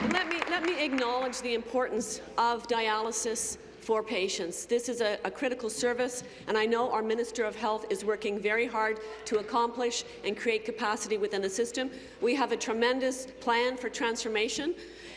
And Let me, let me acknowledge the importance of dialysis for patients. This is a, a, critical service, and I know our Minister of Health is working very hard to accomplish and create capacity within the system. We have a tremendous plan for transformation.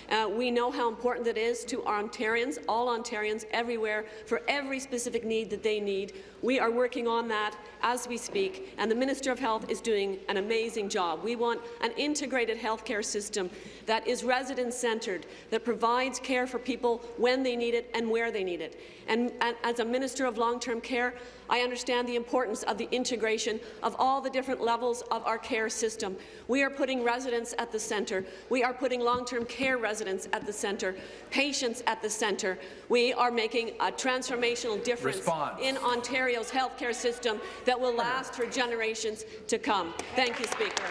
Uh, we know how important it is to our Ontarians, all Ontarians, everywhere, for every specific need that they need. We are working on that as we speak, and the Minister of Health is doing an amazing job. We want an integrated healthcare system that is resident-centred, that provides care for people when they need it and where they need it. And, and as a Minister of Long-Term Care, I understand the importance of the integration of all the different levels of our care system. We are putting residents at the centre. We are putting long-term care residents at the centre, patients at the centre. We are making a transformational difference Response. in Ontario's healthcare system that will last for generations to come. Thank you, Speaker.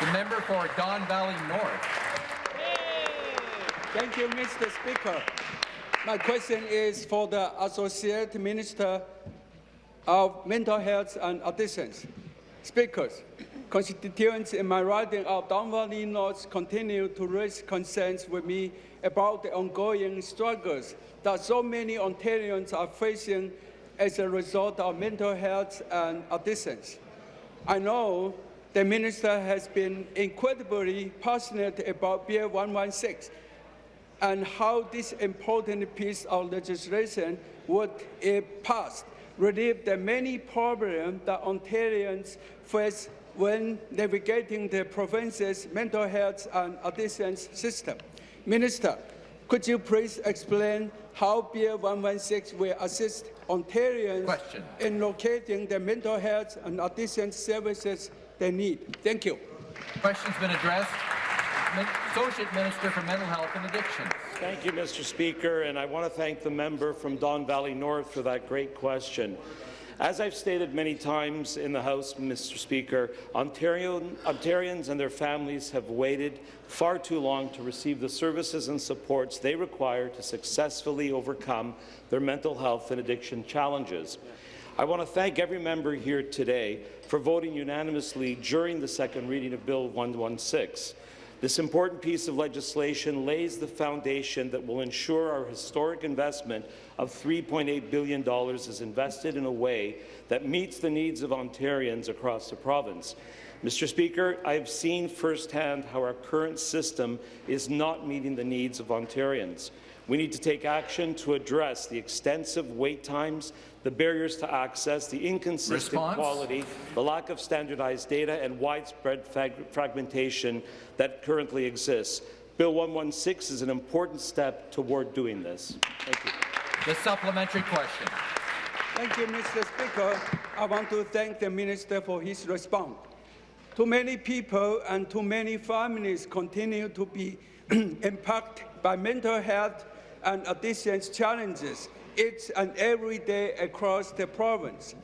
The member for Don Valley North. Thank you, Mr. Speaker. My question is for the Associate Minister of Mental Health and Addictions. Speakers, constituents in my riding of Don Valley North continue to raise concerns with me about the ongoing struggles that so many Ontarians are facing as a result of mental health and addictions. I know the minister has been incredibly passionate about Bill 116 and how this important piece of legislation would, if passed, relieve the many problems that Ontarians face when navigating the province's mental health and addictions system. Minister, could you please explain how Bill 116 will assist Ontarians Question. in locating the mental health and addiction services they need? Thank you. Question's been addressed. Associate Minister for Mental Health and Addictions. Thank you, Mr. Speaker, and I want to thank the member from Don Valley North for that great question. As I've stated many times in the House, Mr. Speaker, Ontarians and their families have waited far too long to receive the services and supports they require to successfully overcome their mental health and addiction challenges. I want to thank every member here today for voting unanimously during the second reading of Bill 116. This important piece of legislation lays the foundation that will ensure our historic investment of $3.8 billion is invested in a way that meets the needs of Ontarians across the province. Mr. Speaker, I have seen firsthand how our current system is not meeting the needs of Ontarians. We need to take action to address the extensive wait times, the barriers to access, the inconsistent Response? quality, the lack of standardized data, and widespread frag fragmentation that currently exists. Bill 116 is an important step toward doing this. Thank you. The supplementary question. Thank you, Mr. Speaker. I want to thank the minister for his response. Too many people and too many families continue to be impacted by mental health and addictions challenges each and every day across the province.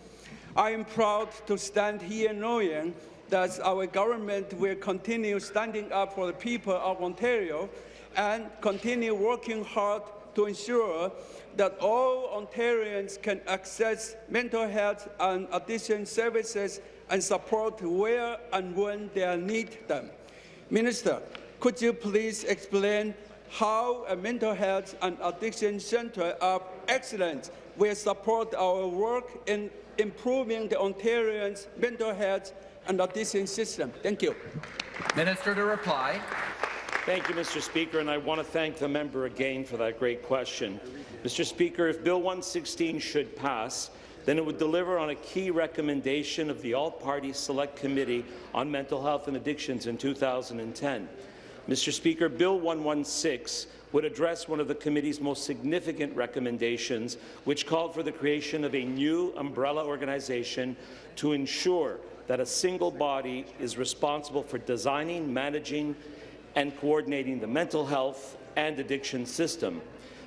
I am proud to stand here knowing that our government will continue standing up for the people of Ontario and continue working hard to ensure that all Ontarians can access mental health and addiction services and support where and when they need them. Minister, could you please explain how a mental health and addiction center of excellence will support our work in improving the Ontarians' mental health and addiction system? Thank you. Minister to reply. Thank you, Mr. Speaker, and I want to thank the member again for that great question. Mr. Speaker, if Bill 116 should pass, then it would deliver on a key recommendation of the All-Party Select Committee on Mental Health and Addictions in 2010. Mr. Speaker, Bill 116 would address one of the committee's most significant recommendations, which called for the creation of a new umbrella organization to ensure that a single body is responsible for designing, managing, and coordinating the mental health and addiction system.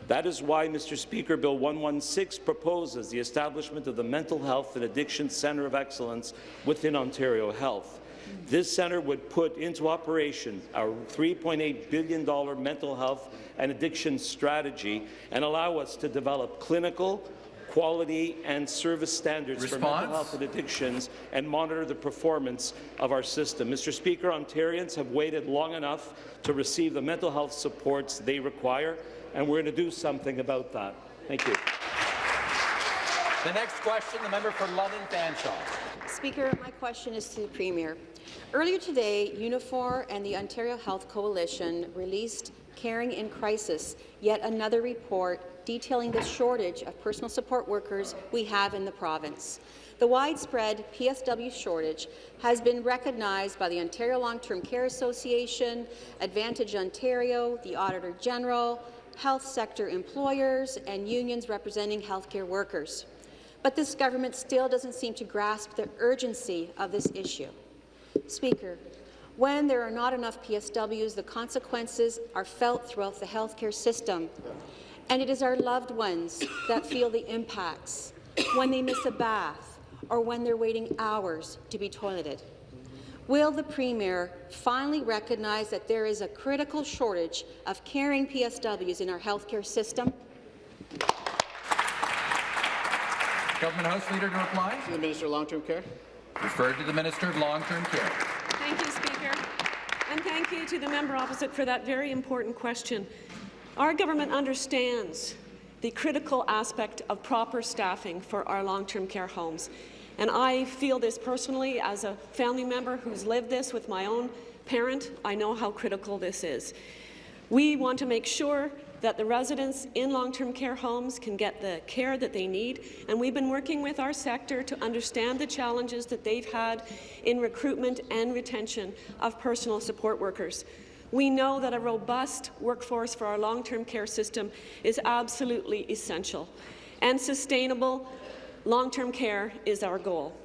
That is why, Mr. Speaker, Bill 116 proposes the establishment of the Mental Health and Addiction Centre of Excellence within Ontario Health. This centre would put into operation our $3.8 billion mental health and addiction strategy and allow us to develop clinical, quality and service standards for mental health and addictions and monitor the performance of our system. Mr. Speaker, Ontarians have waited long enough to receive the mental health supports they require, and we're going to do something about that. Thank you. The next question, the member for London Fanshawe. Speaker, my question is to the Premier. Earlier today, Unifor and the Ontario Health Coalition released Caring in Crisis, yet another report detailing the shortage of personal support workers we have in the province. The widespread PSW shortage has been recognized by the Ontario Long-Term Care Association, Advantage Ontario, the Auditor General, health sector employers, and unions representing healthcare workers. But this government still doesn't seem to grasp the urgency of this issue. Speaker, when there are not enough PSWs, the consequences are felt throughout the healthcare system. And it is our loved ones that feel the impacts when they miss a bath or when they're waiting hours to be toileted. Will the Premier finally recognize that there is a critical shortage of caring PSWs in our healthcare system? Government House Leader to reply. To the Minister of Long-Term Care. Referred to the Minister of Long-Term Care. Thank you, Speaker. And thank you to the member opposite for that very important question. Our government understands the critical aspect of proper staffing for our long-term care homes. And I feel this personally as a family member who's lived this with my own parent. I know how critical this is. We want to make sure that the residents in long-term care homes can get the care that they need. And we've been working with our sector to understand the challenges that they've had in recruitment and retention of personal support workers. We know that a robust workforce for our long-term care system is absolutely essential, and sustainable long-term care is our goal.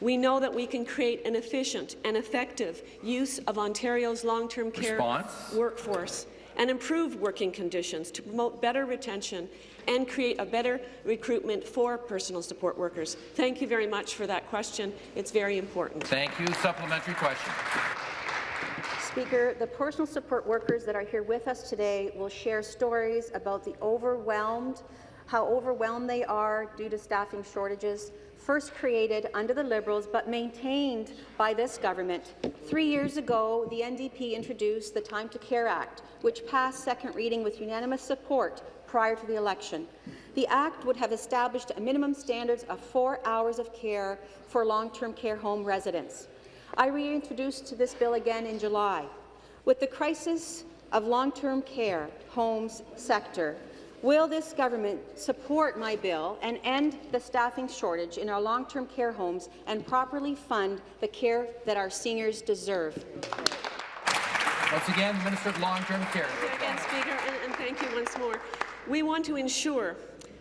We know that we can create an efficient and effective use of Ontario's long-term care workforce and improve working conditions to promote better retention and create a better recruitment for personal support workers. Thank you very much for that question. It's very important. Thank you. Supplementary question. Speaker, the personal support workers that are here with us today will share stories about the overwhelmed, how overwhelmed they are due to staffing shortages, first created under the Liberals but maintained by this government. Three years ago, the NDP introduced the Time to Care Act, which passed second reading with unanimous support prior to the election. The Act would have established a minimum standards of four hours of care for long-term care home residents. I reintroduced this bill again in July. With the crisis of long-term care homes sector, will this government support my bill and end the staffing shortage in our long-term care homes and properly fund the care that our seniors deserve? Once again, the Minister of Long-Term Care. Thank you again, Speaker, and, and thank you once more. We want to ensure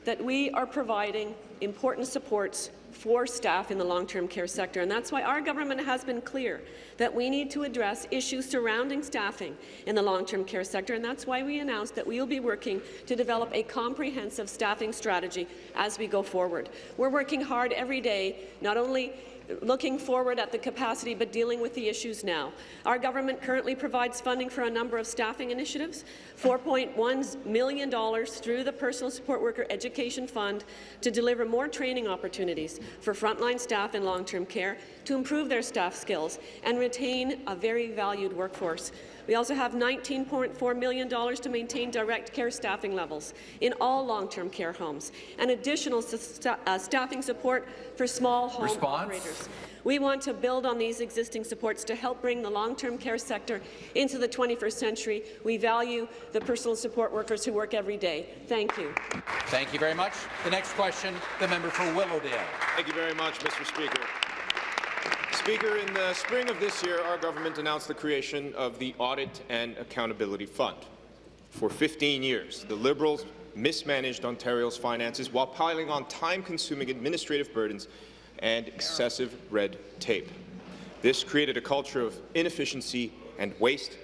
that we are providing important supports for staff in the long-term care sector, and that's why our government has been clear that we need to address issues surrounding staffing in the long-term care sector, and that's why we announced that we will be working to develop a comprehensive staffing strategy as we go forward. We're working hard every day, not only looking forward at the capacity but dealing with the issues now. Our government currently provides funding for a number of staffing initiatives, $4.1 million through the Personal Support Worker Education Fund to deliver more training opportunities for frontline staff in long-term care to improve their staff skills and retain a very valued workforce. We also have $19.4 million to maintain direct care staffing levels in all long-term care homes and additional sta uh, staffing support for small home Response? operators. We want to build on these existing supports to help bring the long-term care sector into the 21st century. We value the personal support workers who work every day. Thank you. Thank you very much. The next question, the member for Willowdale. Thank you very much, Mr. Speaker. Speaker, in the spring of this year, our government announced the creation of the Audit and Accountability Fund. For 15 years, the Liberals mismanaged Ontario's finances while piling on time-consuming administrative burdens and excessive red tape. This created a culture of inefficiency and waste,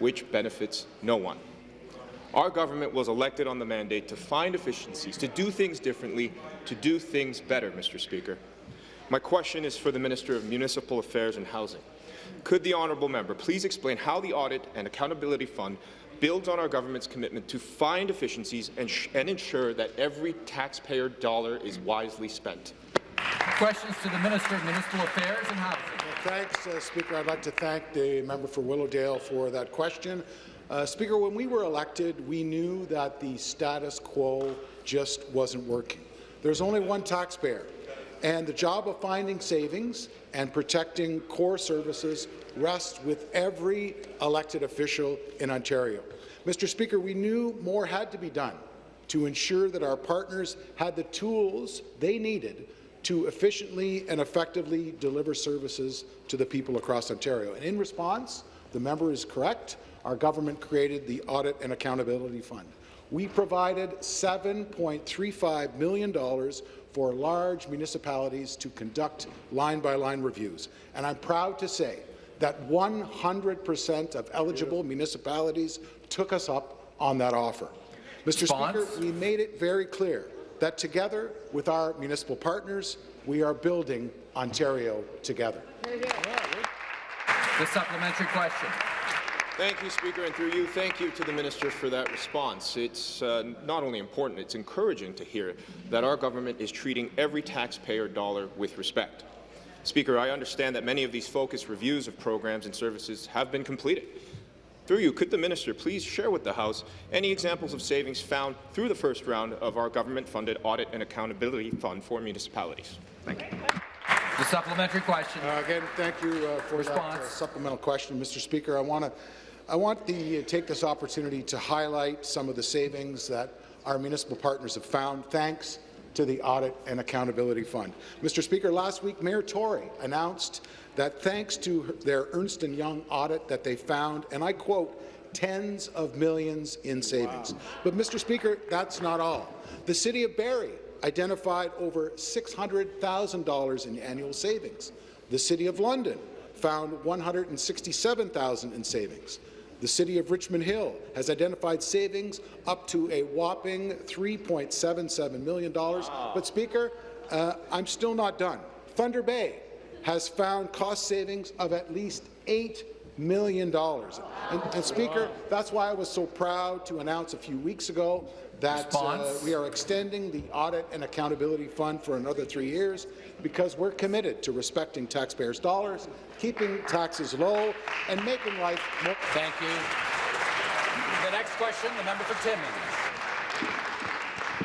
which benefits no one. Our government was elected on the mandate to find efficiencies, to do things differently, to do things better, Mr. Speaker. My question is for the Minister of Municipal Affairs and Housing. Could the honourable member please explain how the Audit and Accountability Fund builds on our government's commitment to find efficiencies and, and ensure that every taxpayer dollar is wisely spent? Questions to the Minister of Municipal Affairs and Housing. Thanks, uh, Speaker. I'd like to thank the member for Willowdale for that question. Uh, Speaker, when we were elected, we knew that the status quo just wasn't working. There's only one taxpayer, and the job of finding savings and protecting core services rests with every elected official in Ontario. Mr. Speaker, we knew more had to be done to ensure that our partners had the tools they needed to efficiently and effectively deliver services to the people across Ontario. And in response, the member is correct, our government created the Audit and Accountability Fund. We provided $7.35 million for large municipalities to conduct line-by-line -line reviews. And I'm proud to say that 100% of eligible municipalities took us up on that offer. Mr. Response? Speaker, we made it very clear that together with our municipal partners, we are building Ontario together. The supplementary question. Thank you, Speaker, and through you, thank you to the Minister for that response. It's uh, not only important, it's encouraging to hear that our government is treating every taxpayer dollar with respect. Speaker, I understand that many of these focus reviews of programs and services have been completed. Through you, could the minister please share with the House any examples of savings found through the first round of our government-funded Audit and Accountability Fund for municipalities? Thank you. The supplementary question. Uh, again, thank you uh, for Response. that uh, supplemental question, Mr. Speaker. I want to I want to uh, take this opportunity to highlight some of the savings that our municipal partners have found, thanks to the Audit and Accountability Fund. Mr. Speaker, last week, Mayor Tory announced that thanks to their Ernst & Young audit that they found, and I quote, tens of millions in savings. Wow. But, Mr. Speaker, that's not all. The City of Barrie identified over $600,000 in annual savings. The City of London found 167,000 in savings. The City of Richmond Hill has identified savings up to a whopping $3.77 million. But, Speaker, uh, I'm still not done. Thunder Bay has found cost savings of at least $8 million. And, and, Speaker, that's why I was so proud to announce a few weeks ago that uh, we are extending the Audit and Accountability Fund for another three years because we're committed to respecting taxpayers' dollars, keeping taxes low, and making life more— Thank you. The next question, the member for Timmins.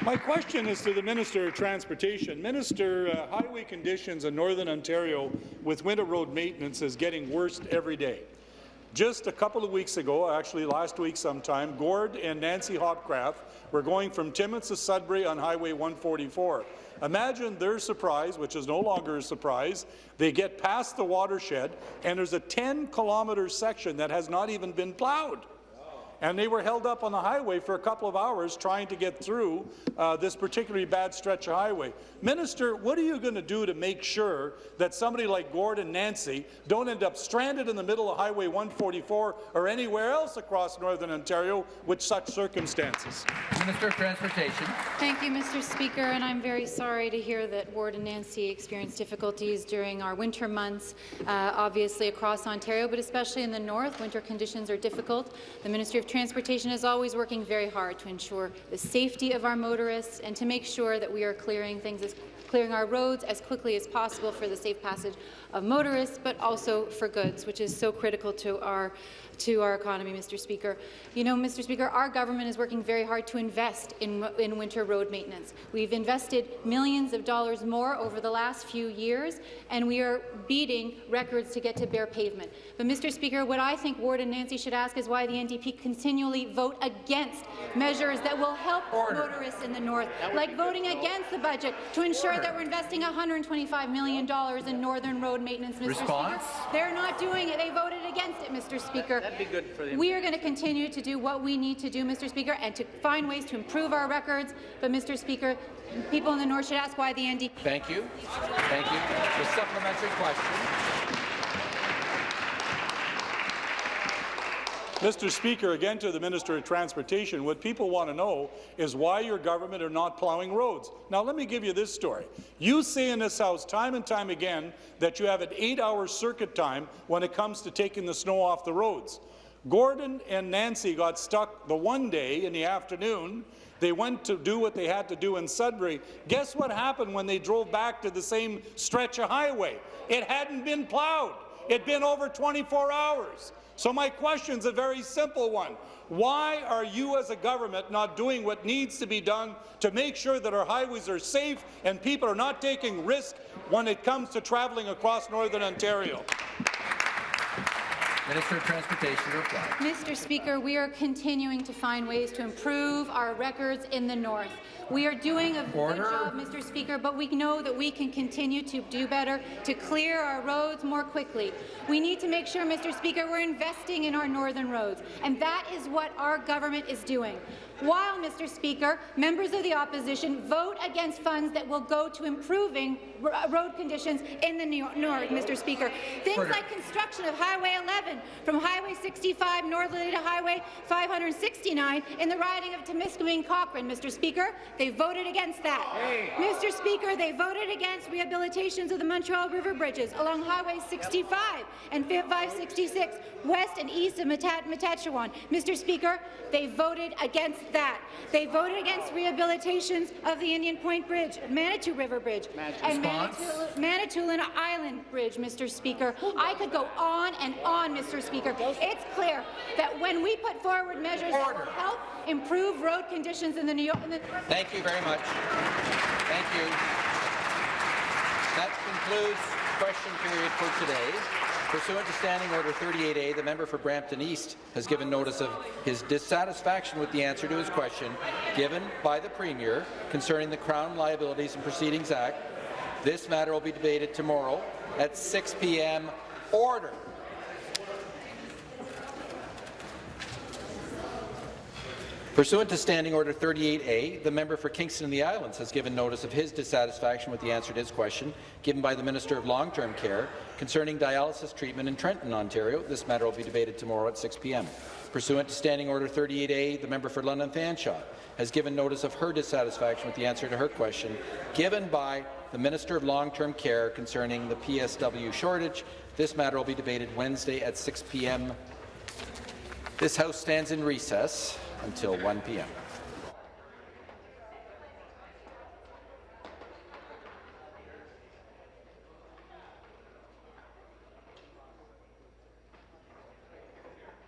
My question is to the Minister of Transportation. Minister, uh, highway conditions in Northern Ontario with winter road maintenance is getting worse every day. Just a couple of weeks ago, actually last week sometime, Gord and Nancy Hopcraft were going from Timmins to Sudbury on Highway 144. Imagine their surprise, which is no longer a surprise. They get past the watershed, and there's a 10-kilometre section that has not even been plowed and they were held up on the highway for a couple of hours trying to get through uh, this particularly bad stretch of highway. Minister, what are you going to do to make sure that somebody like Gord and Nancy don't end up stranded in the middle of Highway 144 or anywhere else across Northern Ontario with such circumstances? Minister of Transportation. Thank you, Mr. Speaker, and I'm very sorry to hear that Gord and Nancy experienced difficulties during our winter months, uh, obviously across Ontario, but especially in the north. Winter conditions are difficult. The Ministry of Transportation is always working very hard to ensure the safety of our motorists and to make sure that we are clearing things as clearing our roads as quickly as possible for the safe passage of motorists, but also for goods, which is so critical to our to our economy, Mr. Speaker. You know, Mr. Speaker, our government is working very hard to invest in, in winter road maintenance. We've invested millions of dollars more over the last few years, and we are beating records to get to bare pavement. But, Mr. Speaker, what I think Ward and Nancy should ask is why the NDP continually vote against measures that will help Order. motorists in the north, like voting against the budget to ensure Order. that we're investing $125 million in northern road maintenance, Mr. Response? Speaker. They're not doing it. They voted against it, Mr. Speaker. That'd be good for the We are going to continue to do what we need to do, Mr. Speaker, and to find ways to improve our records. But, Mr. Speaker, people in the North should ask why the NDP. Thank you. Thank you. The supplementary question. Mr. Speaker, again to the Minister of Transportation, what people want to know is why your government are not plowing roads. Now, let me give you this story. You say in this House time and time again that you have an eight-hour circuit time when it comes to taking the snow off the roads. Gordon and Nancy got stuck the one day in the afternoon. They went to do what they had to do in Sudbury. Guess what happened when they drove back to the same stretch of highway? It hadn't been plowed. It'd been over 24 hours. So my question is a very simple one. Why are you as a government not doing what needs to be done to make sure that our highways are safe and people are not taking risk when it comes to travelling across Northern Ontario? Minister of Transportation reply. Mr. Speaker, we are continuing to find ways to improve our records in the north. We are doing a Order. good job, Mr. Speaker, but we know that we can continue to do better to clear our roads more quickly. We need to make sure, Mr. Speaker, we're investing in our northern roads, and that is what our government is doing. While, Mr. Speaker, members of the opposition vote against funds that will go to improving uh, road conditions in the north, Mr. Speaker. Things Order. like construction of Highway 11 from Highway 65 northerly to Highway 569 in the riding of Timiskaming Cochrane, Mr. Speaker. They voted against that. Hey. Mr. Speaker, they voted against rehabilitations of the Montreal River bridges along Highway 65 and 566 west and east of Matachewan. Mr. Speaker, they voted against that. They voted against rehabilitations of the Indian Point Bridge, Manitou River Bridge, and Manitoulin Island Bridge, Mr. Speaker. I could go on and on, Mr. Speaker. It's clear that when we put forward measures Order. that will help improve road conditions in the New York. In the Thank you very much. Thank you. That concludes question period for today. Pursuant to Standing Order 38A, the member for Brampton East has given notice of his dissatisfaction with the answer to his question given by the Premier concerning the Crown Liabilities and Proceedings Act. This matter will be debated tomorrow at 6 p.m. Order. Pursuant to Standing Order 38A, the member for Kingston and the Islands has given notice of his dissatisfaction with the answer to his question given by the Minister of Long-Term Care concerning dialysis treatment in Trenton, Ontario. This matter will be debated tomorrow at 6 p.m. Pursuant to Standing Order 38A, the member for London Fanshawe has given notice of her dissatisfaction with the answer to her question given by the Minister of Long-Term Care concerning the PSW shortage. This matter will be debated Wednesday at 6 p.m. This House stands in recess until 1 p.m.